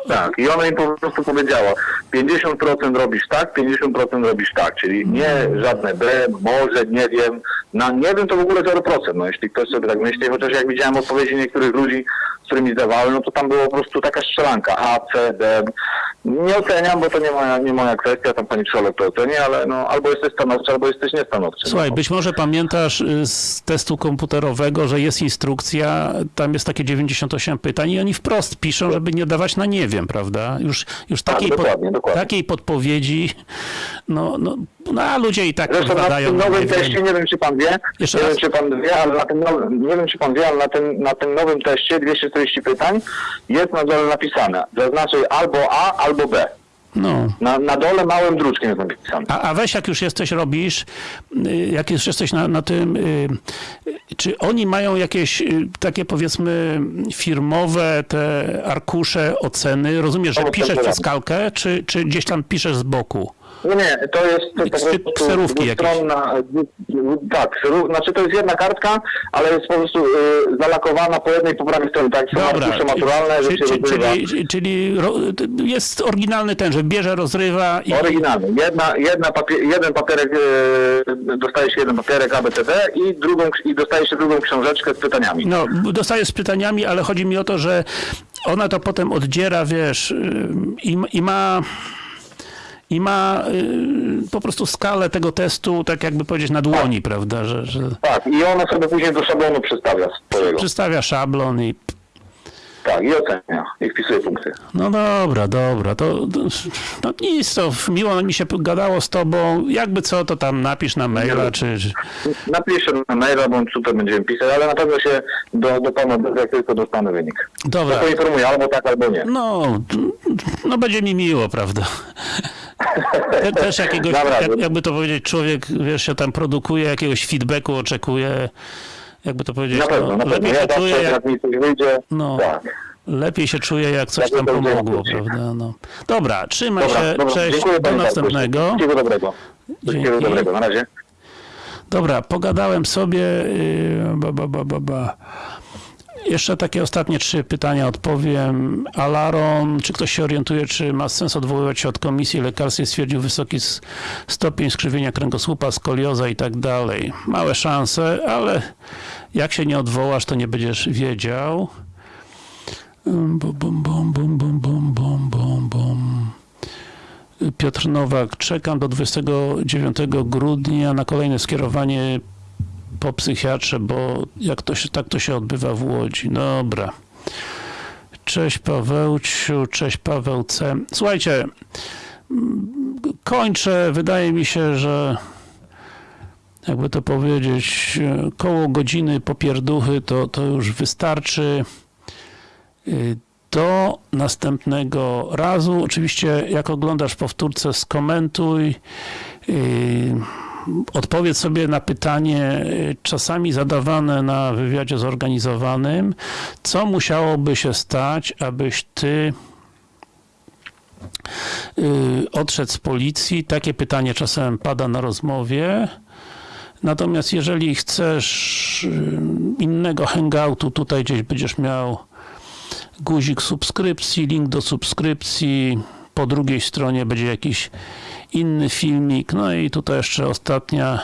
Tak, i ona im po prostu powiedziała, 50% robisz tak, 50% robisz tak, czyli nie żadne B, może, nie wiem, na nie wiem to w ogóle 0%, no jeśli ktoś sobie tak myśli, chociaż jak widziałem odpowiedzi niektórych ludzi, z którymi zdawałem, no to tam było po prostu taka strzelanka, A, C, D, nie oceniam, bo to nie moja, nie moja kwestia, tam pani psycholog to oceni, ale no albo jesteś stanowczy, albo jesteś niestanowczy. Słuchaj, no. być może pamiętasz y, z testu komputerowego, że jest instrukcja, tam jest takie 98 pytań i oni wprost piszą, żeby nie dawać na nie wiem, prawda? Już, już Tak, takiej, dokładnie, dokładnie. takiej podpowiedzi, no, no, no a ludzie i tak Zresztą na tym nowym teście, nie wiem czy pan wie, Jeszcze nie raz? wiem czy pan wie, ale na tym nowym, nie wiem czy pan wie, ale na tym, na tym nowym teście 240 pytań jest na dole napisane, zaznaczaj albo A, albo B. No. Na, na dole małym druczkiem jest napisane. A, a weź jak już jesteś, robisz, y, jak już jesteś na, na tym, y, y, czy oni mają jakieś takie powiedzmy firmowe te arkusze oceny? Rozumiesz, że piszesz przez kalkę, czy, czy gdzieś tam piszesz z boku? Nie, nie, to jest to po Ksy- prostu dwustronna, tak, znaczy to jest jedna kartka, ale jest po prostu y, zalakowana po jednej po prawej stronie, tak, są arkusze maturalne, że się rozrywa. czyli, czyli ro, jest oryginalny ten, że bierze, rozrywa i... Oryginalny. Jedna, jedna papie- jeden papierek, e, dostaje się jeden papierek ABCD i drugą, i dostaje się drugą książeczkę z pytaniami. No, dostaję z pytaniami, ale chodzi mi o to, że ona to potem oddziera, wiesz, ym, i, i ma i ma y, po prostu skalę tego testu, tak jakby powiedzieć, na dłoni, prawda, że, że Tak, i ona sobie później do szablonu przedstawia swojego. przedstawia szablon i Tak, i ocenia, i wpisuje punkty. no dobra, dobra, to, to no nic, to miło mi się gadało z tobą, jakby co, to tam napisz na maila, czy, Napiszę na maila, bądź tutaj będziemy pisać, ale na pewno się do, do pana, jak tylko dostanę wynik. dobra. To poinformuję, albo tak, albo nie. No, no będzie mi miło, prawda? Te- Też jakiegoś, jak, jakby to powiedzieć, człowiek, wiesz, się tam produkuje, jakiegoś feedbacku oczekuje, jakby to powiedzieć, Na pewno, na no, pewno. lepiej Ja się czuje, zawsze, jak, jak mi coś wyjdzie, no, tak. lepiej się czuje, jak coś tam pomogło, prawda? No. Dobra, trzymaj Dobra, się, dobra. cześć, Dziękuję do następnego. Wszystkiego dobrego. Wszystkiego dobrego, na razie. Dobra, pogadałem sobie, yy, ba, ba, ba, ba, ba. Jeszcze takie ostatnie trzy pytania odpowiem. Alaron, czy ktoś się orientuje, czy ma sens odwoływać się od komisji lekarskiej, stwierdził wysoki stopień skrzywienia kręgosłupa, skolioza i tak dalej. Małe szanse, ale jak się nie odwołasz, to nie będziesz wiedział. Bum, bum, bum, bum, bum, bum, bum, bum. Piotr Nowak, czekam do 29 grudnia na kolejne skierowanie po psychiatrze, bo jak to się, tak to się odbywa w Łodzi. Dobra. Cześć Pawełciu, cześć Paweł C. Słuchajcie, kończę. Wydaje mi się, że jakby to powiedzieć, koło godziny popierduchy to, to już wystarczy. Do następnego razu. Oczywiście, jak oglądasz powtórce, skomentuj. Odpowiedz sobie na pytanie, y, czasami zadawane na wywiadzie zorganizowanym, co musiałoby się stać, abyś ty y, odszedł z policji. Takie pytanie czasem pada na rozmowie. Natomiast jeżeli chcesz y, innego hangoutu, tutaj gdzieś będziesz miał guzik subskrypcji, link do subskrypcji. Po drugiej stronie będzie jakiś inny filmik. No i tutaj jeszcze ostatnia,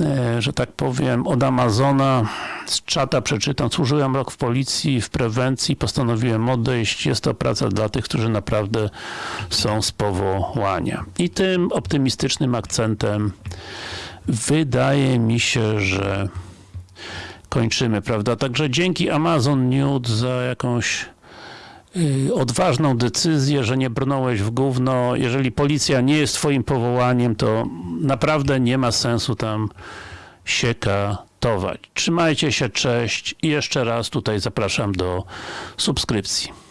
e, że tak powiem, od Amazona. Z czata przeczytam. Służyłem rok w policji, w prewencji. Postanowiłem odejść. Jest to praca dla tych, którzy naprawdę są z powołania. I tym optymistycznym akcentem wydaje mi się, że kończymy, prawda? Także dzięki Amazon Nude za jakąś odważną decyzję, że nie brnąłeś w gówno. Jeżeli policja nie jest twoim powołaniem, to naprawdę nie ma sensu tam się katować. Trzymajcie się, cześć i jeszcze raz tutaj zapraszam do subskrypcji.